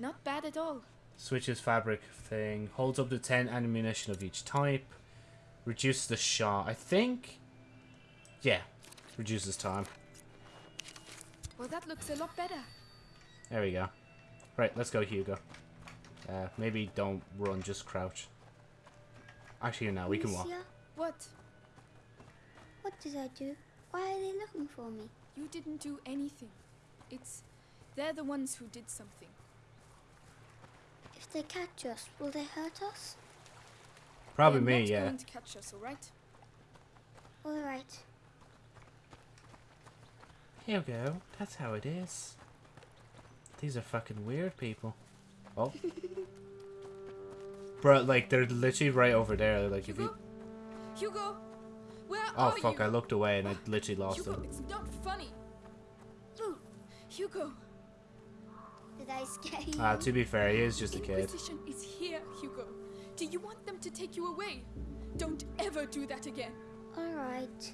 Not bad at all. Switches fabric thing. Holds up to 10 ammunition of each type. Reduces the shot. I think... Yeah. Reduces time. Well, that looks a lot better. There we go. Right, let's go, Hugo. Uh, maybe don't run, just crouch. Actually, no, we can walk. Monsieur, What? What did I do? Why are they looking for me? You didn't do anything. It's... They're the ones who did something. If they catch us, will they hurt us? Probably They're me, not yeah. going to catch us, alright? All right. Here we go. that's how it is. These are fucking weird people. Oh. Bro, like, they're literally right over there. Like, if you... Hugo! Where Oh, are fuck, you? I looked away and I literally lost Hugo, him. it's not funny. Hugo, Did I scare you? Uh, to be fair, he is just a kid. Inquisition is here, Hugo. Do you want them to take you away? Don't ever do that again. All right.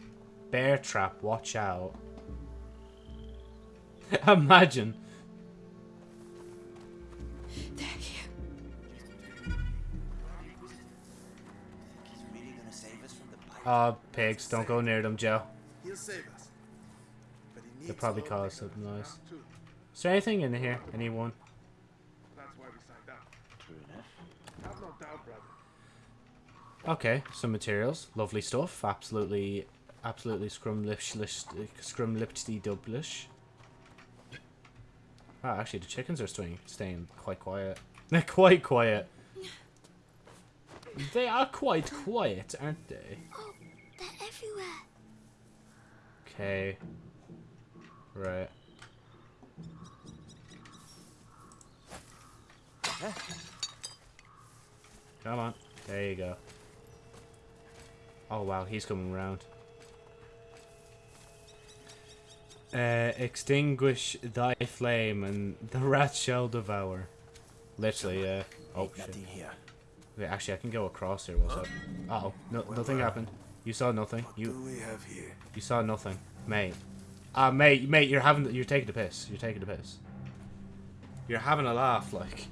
Bear trap, watch out. Imagine. They're here. He's really gonna save us from the bite. Oh, pigs, don't go near them, Joe. He'll save us. But he needs They'll probably all cause the something help nice. around, too. Is there anything in here? Anyone? That's why we signed up. True enough. Have no doubt, brother. Okay, some materials. Lovely stuff. Absolutely, absolutely scrumlish, scrumlipty dublish. Ah, actually, the chickens are staying, staying quite quiet. They're quite quiet. They are quite quiet, aren't they? Oh, they're everywhere. Okay. Right. Come on. There you go. Oh wow, he's coming round. Uh, extinguish thy flame and the rat shall devour. Literally, yeah. Oh shit. Nothing here. Wait, actually, I can go across here. What's up? Uh oh, no, nothing happened. You saw nothing. What You do we have here? you saw nothing, mate. Ah, mate, mate, you're having you're taking the piss. You're taking the piss. You're having a laugh, like.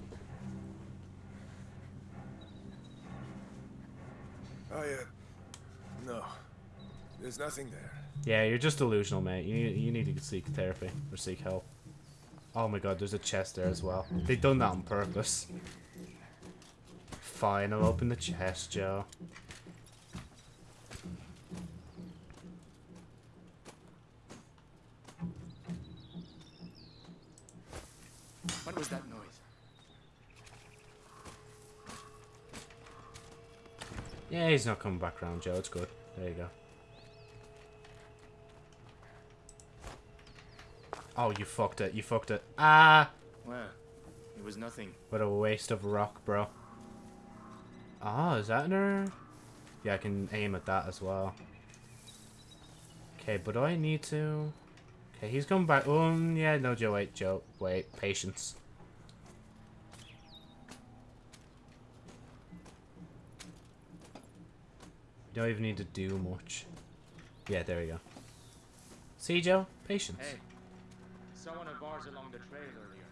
Oh yeah. No. There's nothing there. Yeah, you're just delusional, mate. You you need to seek therapy or seek help. Oh my god, there's a chest there as well. They've done that on purpose. Fine, I'll open the chest, Joe. What was that noise? Yeah, he's not coming back round, Joe. It's good. There you go. Oh, you fucked it. You fucked it. Ah! Well, it was nothing. What a waste of rock, bro. Ah, is that in her? Yeah, I can aim at that as well. Okay, but do I need to... Okay, he's coming back. Um, yeah, no, Joe, wait, Joe. Wait, patience. You don't even need to do much. Yeah, there we go. See, Joe? Patience. Hey, saw one of ours along the trail earlier.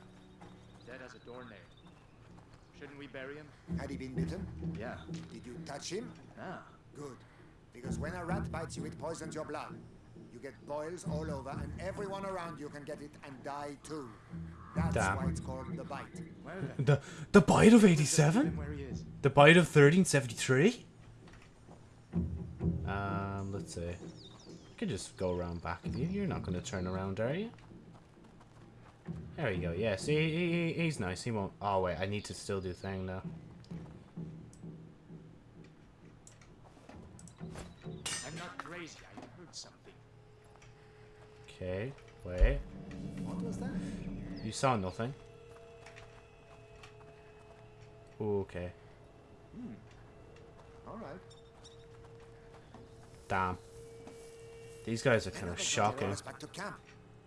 Dead as a doornail. Shouldn't we bury him? Had he been bitten? Yeah. Did you touch him? Ah. Good. Because when a rat bites you, it poisons your blood. You get boils all over, and everyone around you can get it and die too. That's Damn. why it's called the bite. Well. The the bite of 87? where he is. The bite of 1373? Um, let's see. I could just go around back of you. You're not going to turn around, are you? There you go. Yeah, see, he, he, he's nice. He won't... Oh, wait. I need to still do thing now. I'm not crazy. I heard something. Okay. Wait. What was that? You saw nothing. Ooh, okay. All right. Damn. These guys are kind of shocking. back to camp.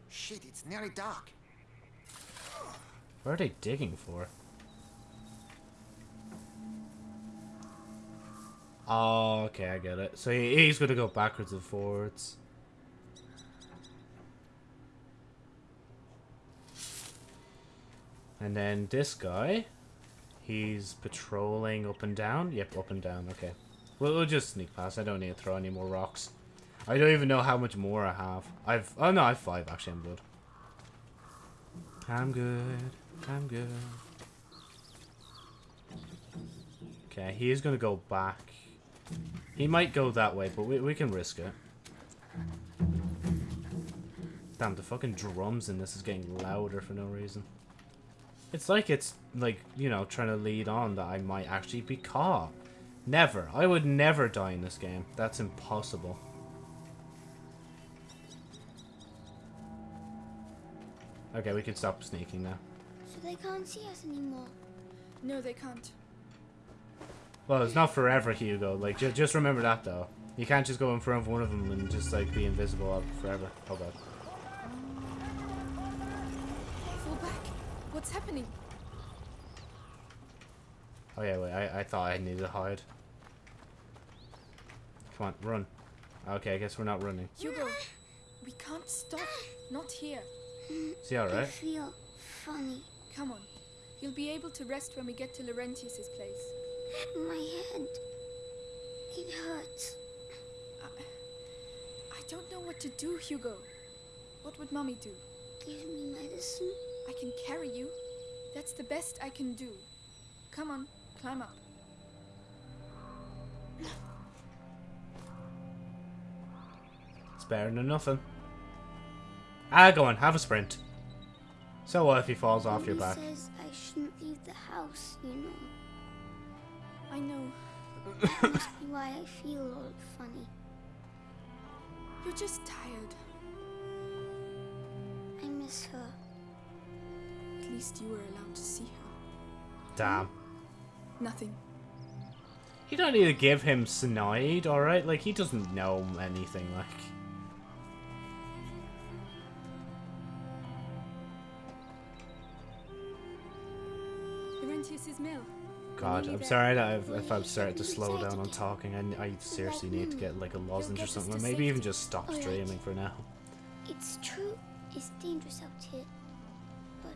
Shit, it's nearly dark. What are they digging for? Oh, okay, I get it. So he's going to go backwards and forwards. And then this guy, he's patrolling up and down. Yep, up and down. Okay. We'll, we'll just sneak past. I don't need to throw any more rocks. I don't even know how much more I have. I've... Oh, no, I have five. Actually, I'm good. I'm good. I'm good. Okay, he is going to go back. He might go that way, but we, we can risk it. Damn, the fucking drums in this is getting louder for no reason. It's like it's, like, you know, trying to lead on that I might actually be caught. Never. I would never die in this game. That's impossible. Okay, we can stop sneaking now. So they can't see us anymore. No, they can't. Well, it's not forever, Hugo. Like, ju just remember that, though. You can't just go in front of one of them and just, like, be invisible up forever. Oh, God. Fall back. What's happening? Oh, yeah, wait. I, I thought I needed to hide. Come on, run. Okay, I guess we're not running. Hugo, we can't stop. Not here. Is he I feel funny. Come on. You'll be able to rest when we get to Laurentius's place. My head. It hurts. I don't know what to do, Hugo. What would Mommy do? Give me medicine. I can carry you. That's the best I can do. Come on, climb up. It's better than nothing. Ah, go on, have a sprint. So what if he falls off your Mommy back? says I shouldn't leave the house, you know. I know. Must be why I feel all funny. You're just tired. I miss her. At least you were allowed to see her. Damn. Nothing. You don't need to give him snide, alright? Like, he doesn't know anything, like... Laurentius's mill. God, I'm sorry I've, if I've started to slow down on talking. I, I seriously need to get, like, a lozenge or something. Or maybe even just stop oh, streaming for now. It's true, it's dangerous out here. But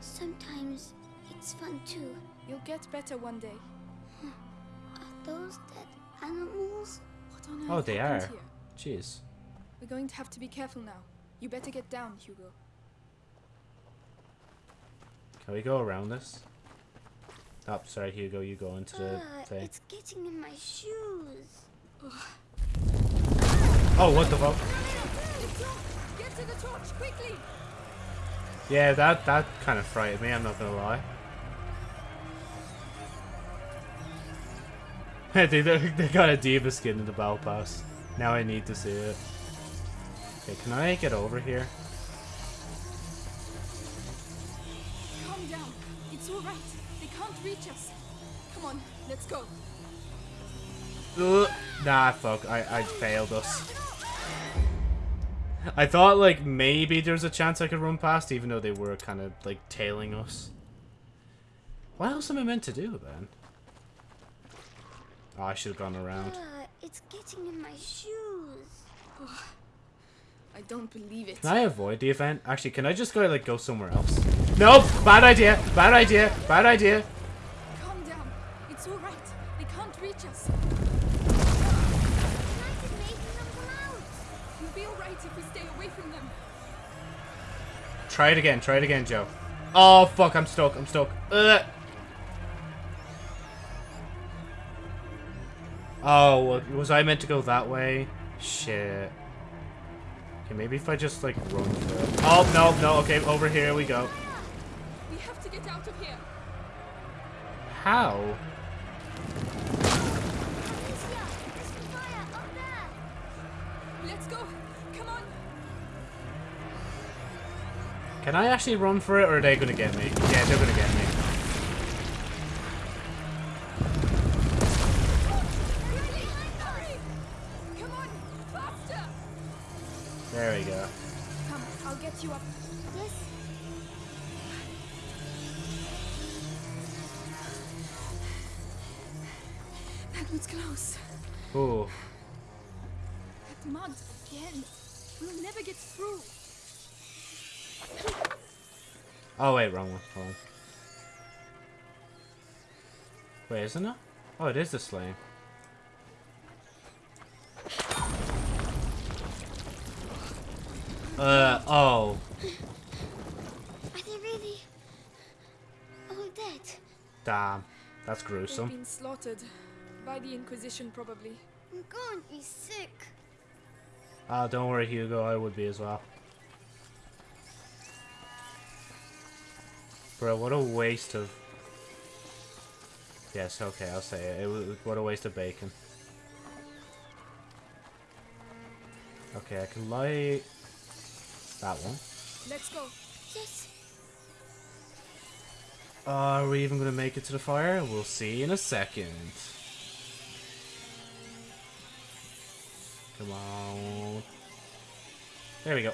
sometimes it's fun too. You'll get better one day. Are those dead animals? What on earth Oh, they are. Here? Jeez. We're going to have to be careful now. You better get down, Hugo. Can we go around this? Oh, sorry, Hugo, you go into the Ah, thing. it's getting in my shoes. Oh, what the fuck? Get to the torch, quickly! Yeah, that, that kind of frightened me, I'm not gonna lie. they, they, got a diva skin in the battle pass. Now I need to see it. Okay, can I get over here? Calm down. It's all right. They can't reach us. Come on, let's go. Ugh. Nah, fuck. I, I failed us. I thought, like, maybe there's a chance I could run past, even though they were kind of, like, tailing us. What else am I meant to do, then? Oh, I should have gone around. Ah, it's getting in my shoes. I don't believe it. Can I avoid the event? Actually, can I just go, like, go somewhere else? Nope! Bad idea! Bad idea! Bad idea! Calm down. It's all right. They can't reach us. You'll be all right if we stay away from them. Try it again. Try it again, Joe. Oh, fuck. I'm stuck. I'm stuck. Ugh. Oh, was I meant to go that way? Shit. Okay, maybe if I just, like, run through it. Oh, no, no. Okay, over here we go. We have to get out of here. How? Let's go. Come on. Can I actually run for it, or are they gonna get me? Yeah, they're gonna get me. There we go. Come, I'll get you up. Yes. That was close. Ooh. That mud again. We'll never get through. Oh, wait, wrong one. Hold on. Wait, isn't it? Oh, it is the slaying. Uh, oh. Are they really all dead? Damn. That's They've gruesome. been slaughtered. By the Inquisition, probably. I'm going to be sick. Ah, don't worry, Hugo. I would be as well. Bro, what a waste of... Yes, okay, I'll say it. it was, what a waste of bacon. Okay, I can light that one. Let's go. Yes. Are we even going to make it to the fire? We'll see in a second. Come on. There we go.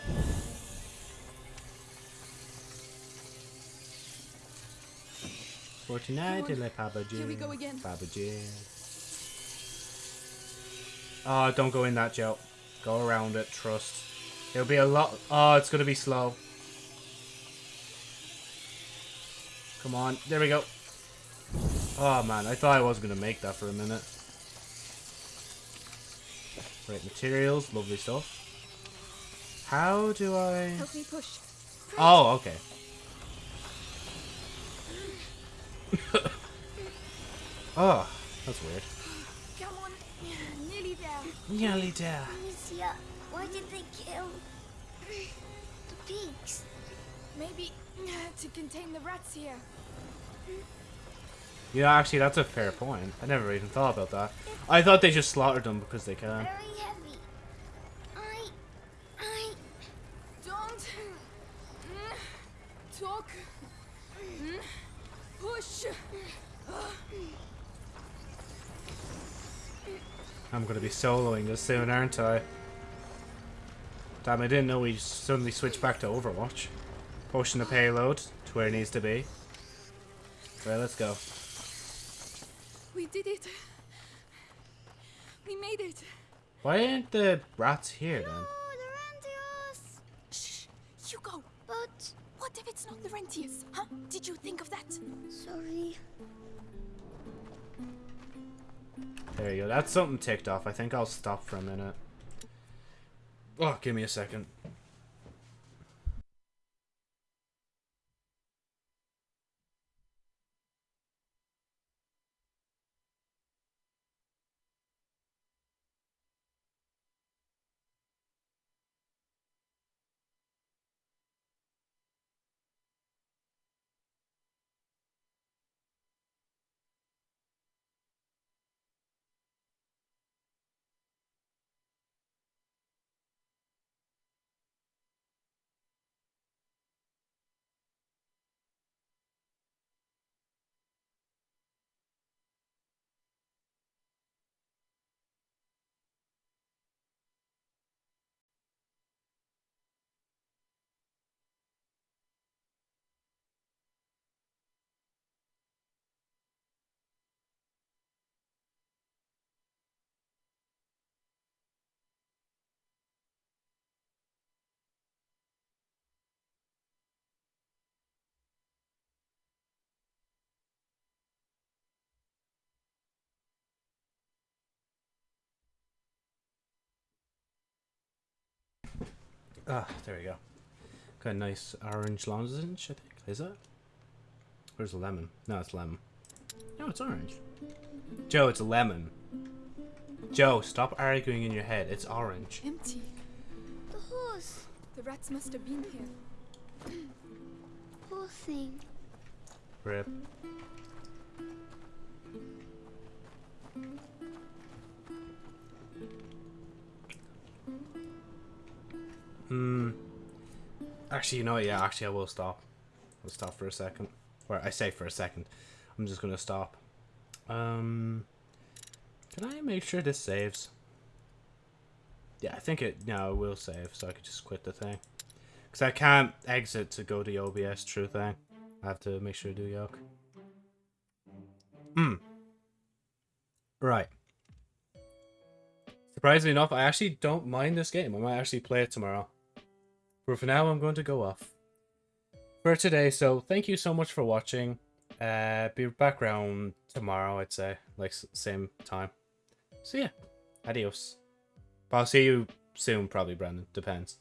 Forty-nine Come on. to let Papa Here we go again. Papa Oh, ah, don't go in that, Joe. Go around it, trust. It'll be a lot... Oh, it's going to be slow. Come on, there we go. Oh man, I thought I was going to make that for a minute. Right, materials, lovely stuff. How do I... Help me push. Oh, okay. oh, that's weird. Come on. Nearly there. Nearly there. Amicia, why did they kill the pigs? Maybe to contain the rats here. Yeah, actually, that's a fair point. I never even thought about that. I thought they just slaughtered them because they can. Very heavy. I... I... Don't mm, talk. Mm, push. I'm gonna be soloing this soon, aren't I? Damn, I didn't know we suddenly switched back to Overwatch. Pushing the payload to where it needs to be. Right, let's go. We did it. We made it. Why aren't the rats here then? Laurentius! Shh, Hugo. But... What if it's not Laurentius? Huh? Did you think of that? Sorry. There you go. That's something ticked off. I think I'll stop for a minute. Oh, give me a second. Ah, there we go. Got a nice orange lozenge, I think. Is it? Where's the lemon? No, it's lemon. No, it's orange. Joe, it's a lemon. Joe, stop arguing in your head. It's orange. Empty. The horse. The rats must have been here. Poor thing. Rip. Hmm. Actually, you know what? Yeah, actually, I will stop. I'll stop for a second. Or I say for a second. I'm just gonna stop. Um. Can I make sure this saves? Yeah, I think it. No, it will save, so I could just quit the thing. Because I can't exit to go to OBS true thing. I have to make sure to do yoke. Hmm. Right. Surprisingly enough, I actually don't mind this game. I might actually play it tomorrow. But for now, I'm going to go off for today. So thank you so much for watching. Uh, be back around tomorrow, I'd say, like same time. So yeah, adios. But I'll see you soon, probably, Brandon. Depends.